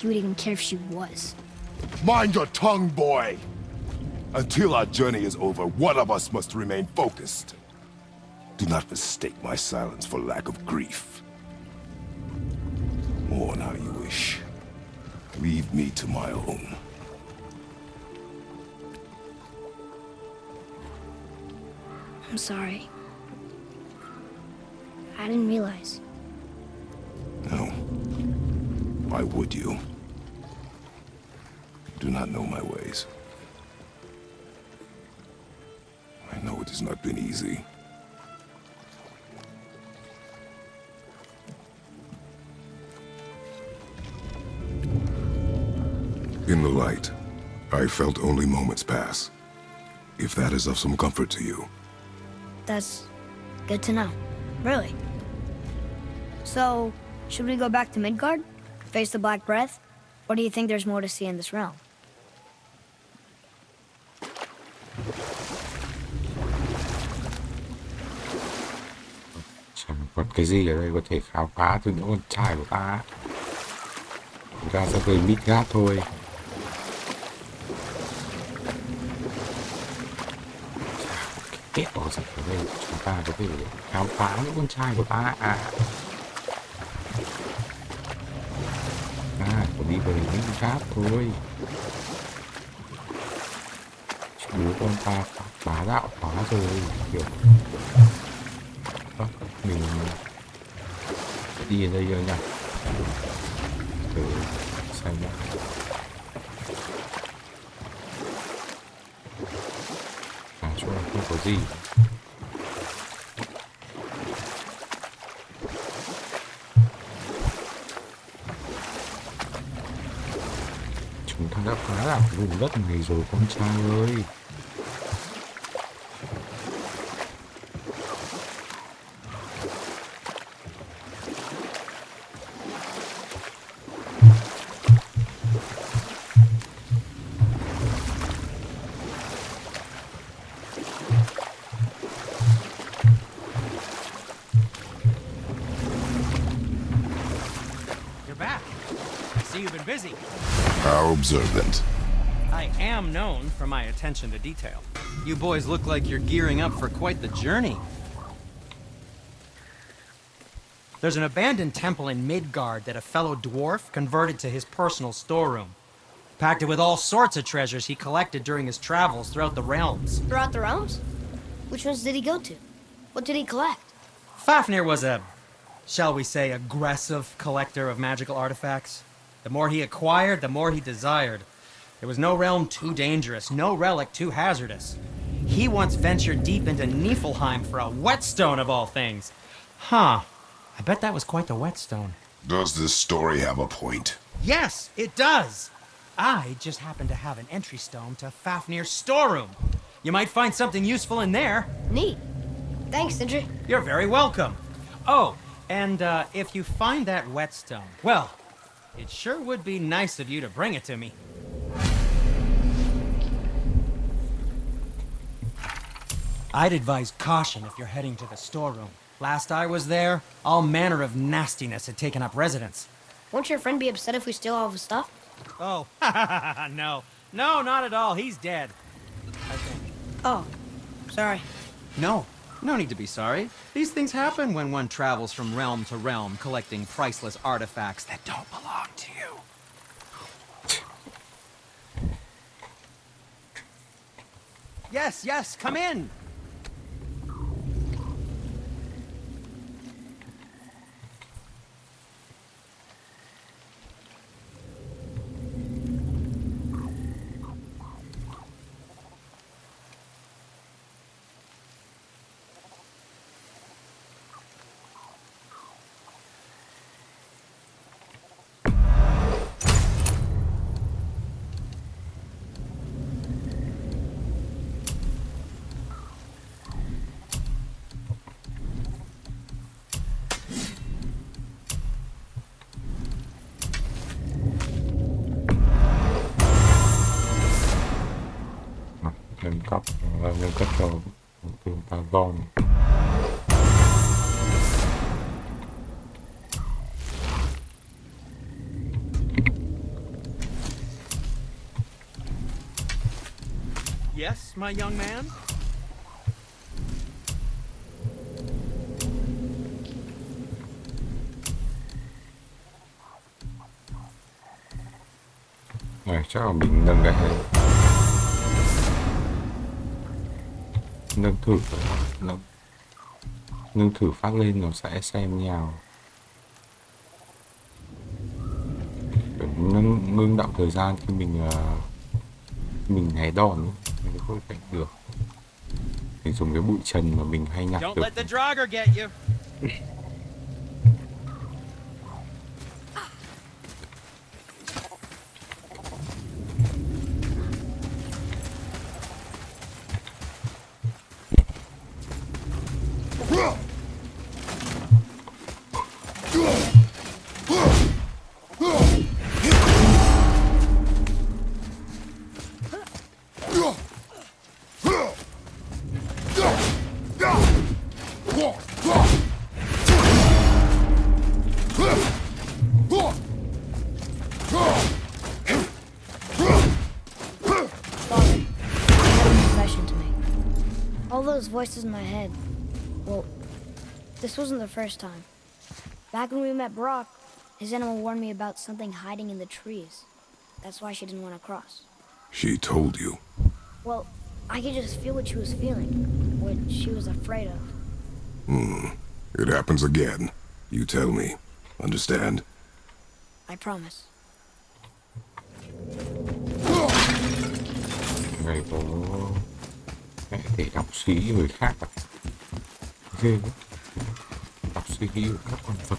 Like you would even care if she was. Mind your tongue, boy! Until our journey is over, one of us must remain focused. Do not mistake my silence for lack of grief. Mourn how you wish. Leave me to my own. I'm sorry. I didn't realize. No. Why would you? Do not know my ways. I know it has not been easy. In the light, I felt only moments pass. If that is of some comfort to you. That's good to know. Really. So, should we go back to Midgard? Face the Black Breath? Or do you think there's more to see in this realm? Cái gì ở đây có thể khám phá từ những con trai của ta Chúng ta sẽ về Midgard thôi. Cái kẹo gì ở đây? Chúng ta có thể khám phá những con trai của ta à À, có đi về Midgard thôi. Bố con ta phá đạo quá rồi Kiểu đó mình đi ở đây rồi nhỉ thử xem nhé à chỗ này không có gì. Chúng ta đã phá đảo vùng đất này rồi, con trai ơi. Attention to detail. You boys look like you're gearing up for quite the journey. There's an abandoned temple in Midgard that a fellow dwarf converted to his personal storeroom. Packed it with all sorts of treasures he collected during his travels throughout the realms. Throughout the realms? Which ones did he go to? What did he collect? Fafnir was a, shall we say, aggressive collector of magical artifacts. The more he acquired, the more he desired. There was no realm too dangerous, no relic too hazardous. He once ventured deep into Niflheim for a whetstone of all things. Huh. I bet that was quite the whetstone. Does this story have a point? Yes, it does. I just happen to have an entry stone to Fafnir's storeroom. You might find something useful in there. Neat. Thanks, Sindri. You're very welcome. Oh, and uh, if you find that whetstone, well, it sure would be nice of you to bring it to me. I'd advise caution if you're heading to the storeroom. Last I was there, all manner of nastiness had taken up residence. Won't your friend be upset if we steal all of his stuff? Oh, no. No, not at all. He's dead. I think. Oh, sorry. No, no need to be sorry. These things happen when one travels from realm to realm collecting priceless artifacts that don't belong to you. Yes, yes, come in. Yes, my young man? chắc là mình nâng cái này nâng thử nâng nâng thử phát lên nó sẽ xem Kiểu nâng ngưng động thời gian khi mình khi mình né đòn mình không cảnh được. Mình dùng cái bụi trần mà mình hay nhặt được those voices in my head. Well, this wasn't the first time. Back when we met Brok, his animal warned me about something hiding in the trees. That's why she didn't want to cross. She told you. Well, I could just feel what she was feeling, what she was afraid of. Hmm. It happens again. You tell me. Understand? I promise. Này có thể đọc suy nghĩ người khác à? Ghê quá. Đọc suy nghĩ của các con vật.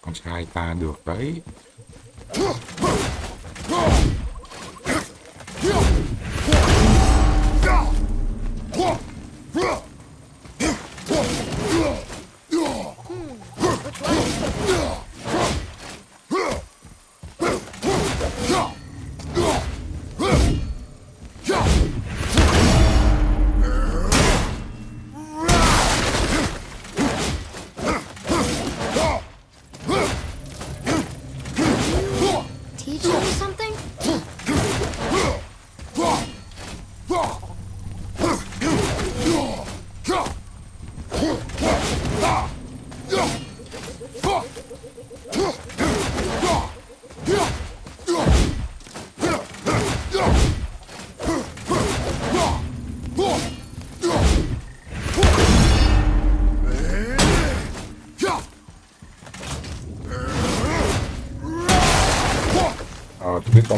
Con trai ta được đấy.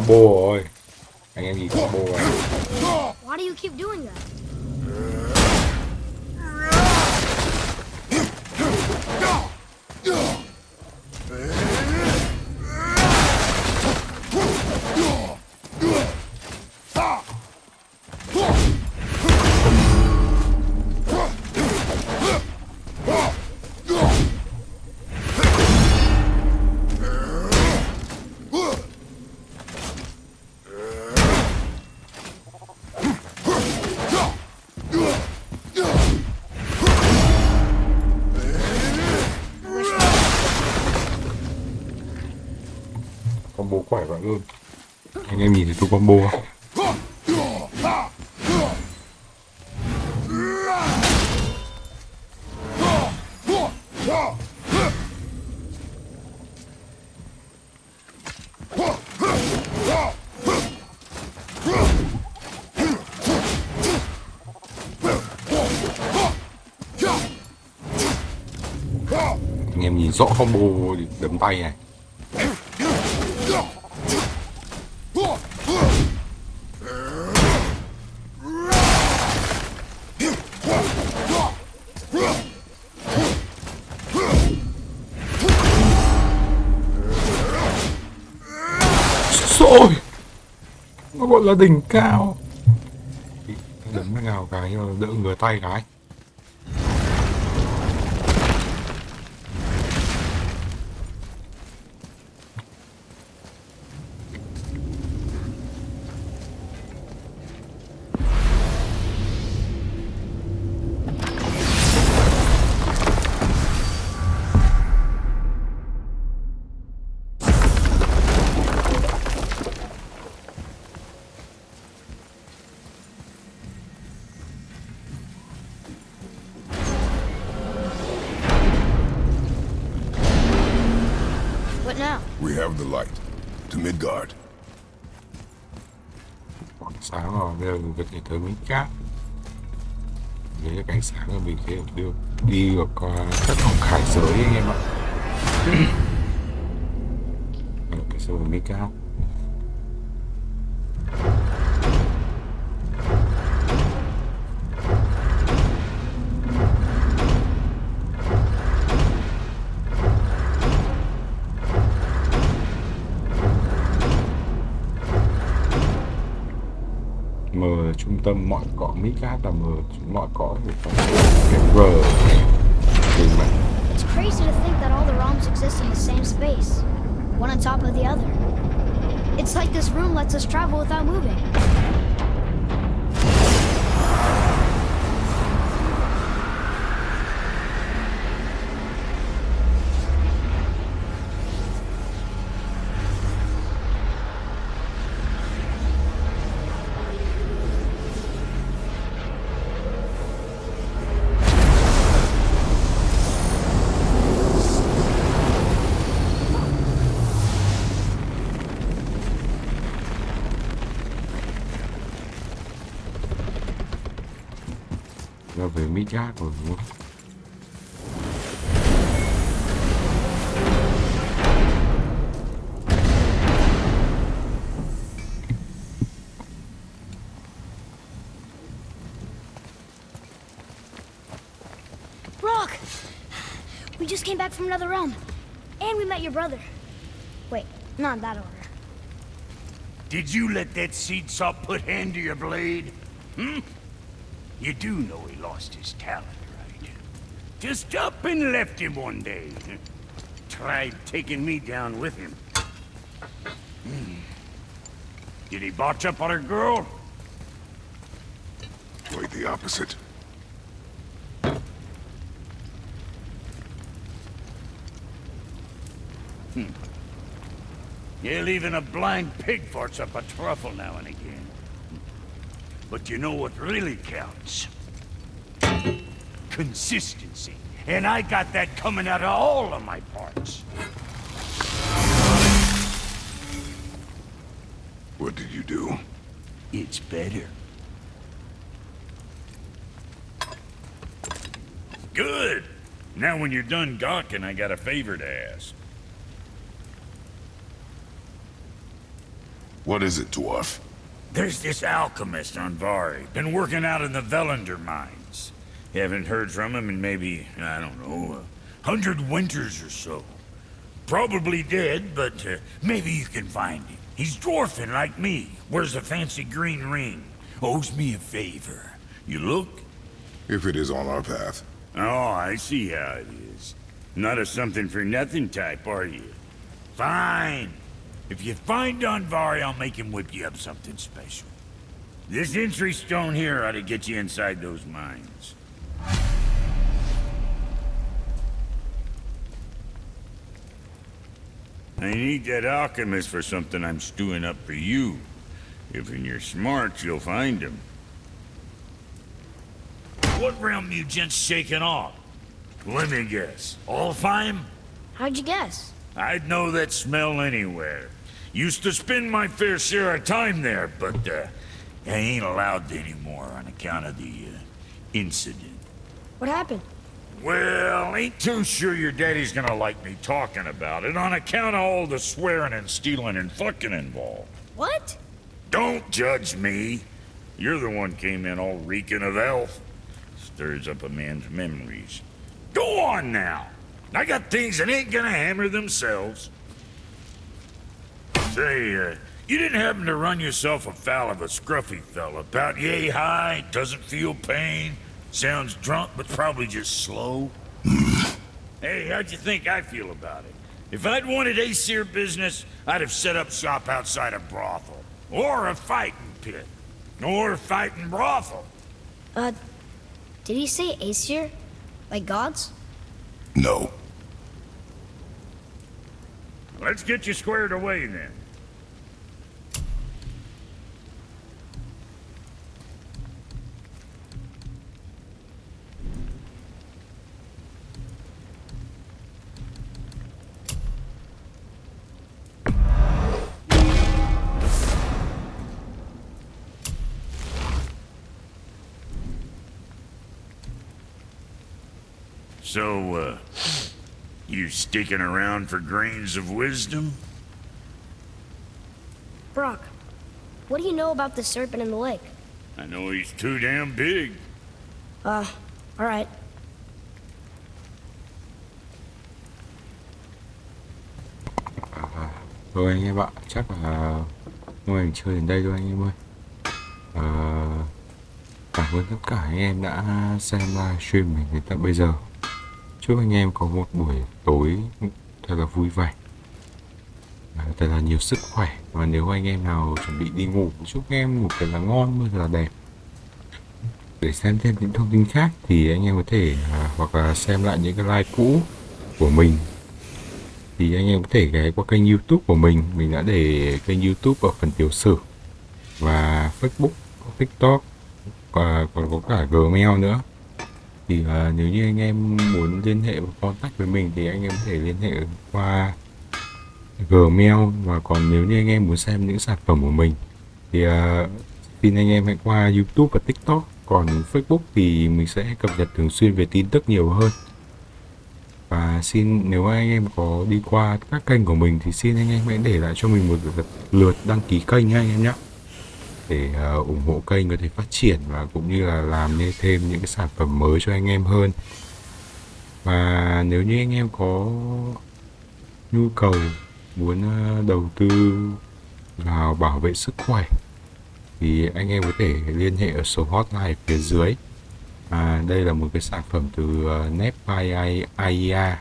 boa. Combo không? Anh em nhìn rõ combo đấm tay này. Là đỉnh cao. Đấm nó ngào cái đỡ ngửa tay cái. Tới miếng cát Đấy là cảnh sáng là mình có thể đưa đi được qua các phòng khải giới anh em ạ. Ở cái miếng cát trung tâm mọi cõi Mỹ Cát là M mọi cái mà It's crazy to think that all the realms exist in the same space, one on top of the other. It's like this room lets us travel without moving. Rồi? Brok! We just came back from another realm. And we met your brother. Wait, not that order. Did you let that seed salt put hand to your blade? Hmm? You do know he lost his talent, right? Just up and left him one day. Tried taking me down with him. Hmm. Did he botch up on a girl? Quite the opposite. Yeah, even a blind pig farts up a truffle now and again. But you know what really counts? Consistency. And I got that coming out of all of my parts. What did you do? It's better. Good. Now when you're done gawking, I got a favor to ask. What is it, dwarf? There's this alchemist Andvari, been working out in the Volunder mines. Haven't heard from him in maybe, I don't know, a hundred winters or so. Probably dead, but uh, maybe you can find him. He's dwarfing like me, wears a fancy green ring, owes me a favor. You look? If it is on our path. Oh, I see how it is. Not a something-for-nothing type, are you? Fine. If you find Andvari, I'll make him whip you up something special. This entry stone here ought to get you inside those mines. I need that alchemist for something I'm stewing up for you. If in your smarts, you'll find him. What realm you gents shaking off? Let me guess. All Alfheim? How'd you guess? I'd know that smell anywhere. Used to spend my fair share of time there, but uh, I ain't allowed anymore on account of the uh, incident. What happened? Well, ain't too sure your daddy's gonna like me talking about it on account of all the swearing and stealing and fucking involved. What? Don't judge me. You're the one came in all reeking of elf. Stirs up a man's memories. Go on now. I got things that ain't gonna hammer themselves. Say, uh, you didn't happen to run yourself afoul of a scruffy fella, about yay high, doesn't feel pain, sounds drunk but probably just slow? hey, how'd you think I feel about it? If I'd wanted Aesir business, I'd have set up shop outside a brothel. Or a fighting pit. Or a fighting brothel. Uh, did he say Aesir? Like gods? No. Let's get you squared away then. So, uh, you sticking around for grains of wisdom? Brock, what do you know about the serpent in the lake? I know he's too damn big. Uh, alright. Rồi anh em ạ, chắc là mô hình chơi đến đây thôi anh em ơi. Ờ, cảm ơn tất cả anh em đã xem livestream mình đến tận bây giờ. Chúc anh em có một buổi tối thật là vui vẻ. À, thật là nhiều sức khỏe. Và nếu anh em nào chuẩn bị đi ngủ chúc anh em ngủ thật là ngon mơ thật là đẹp. Để xem thêm những thông tin khác thì anh em có thể à, hoặc là xem lại những cái like cũ của mình. Thì anh em có thể ghé qua kênh youtube của mình. Mình đã để kênh youtube ở phần tiểu sử. Và facebook tiktok và còn có cả gmail nữa thì uh, nếu như anh em muốn liên hệ và contact với mình thì anh em có thể liên hệ qua Gmail và còn nếu như anh em muốn xem những sản phẩm của mình thì uh, xin anh em hãy qua YouTube và TikTok. Còn Facebook thì mình sẽ cập nhật thường xuyên về tin tức nhiều hơn. Và xin nếu anh em có đi qua các kênh của mình thì xin anh em hãy để lại cho mình một lượt, lượt đăng ký kênh nha anh em nhé để uh, ủng hộ kênh có thể phát triển và cũng như là làm nên thêm những cái sản phẩm mới cho anh em hơn. Và nếu như anh em có nhu cầu muốn uh, đầu tư vào bảo vệ sức khỏe thì anh em có thể liên hệ ở số hotline phía dưới. À, đây là một cái sản phẩm từ ờ, uh, Net AIA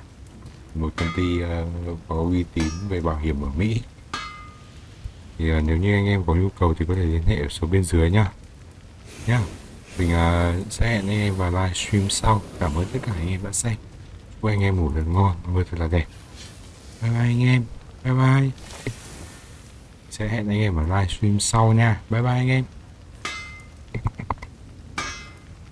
một công ty uh, có uy tín về bảo hiểm ở Mỹ thì uh, nếu như anh em có nhu cầu thì có thể liên hệ ở số bên dưới nhá. Nhá. Mình uh, sẽ hẹn anh em vào livestream sau. Cảm ơn tất cả anh em đã xem. Chúc anh em ngủ thật ngon mưa thật là đẹp. Bye bye anh em. Bye bye. Sẽ hẹn anh em ở livestream sau nha. Bye bye anh em.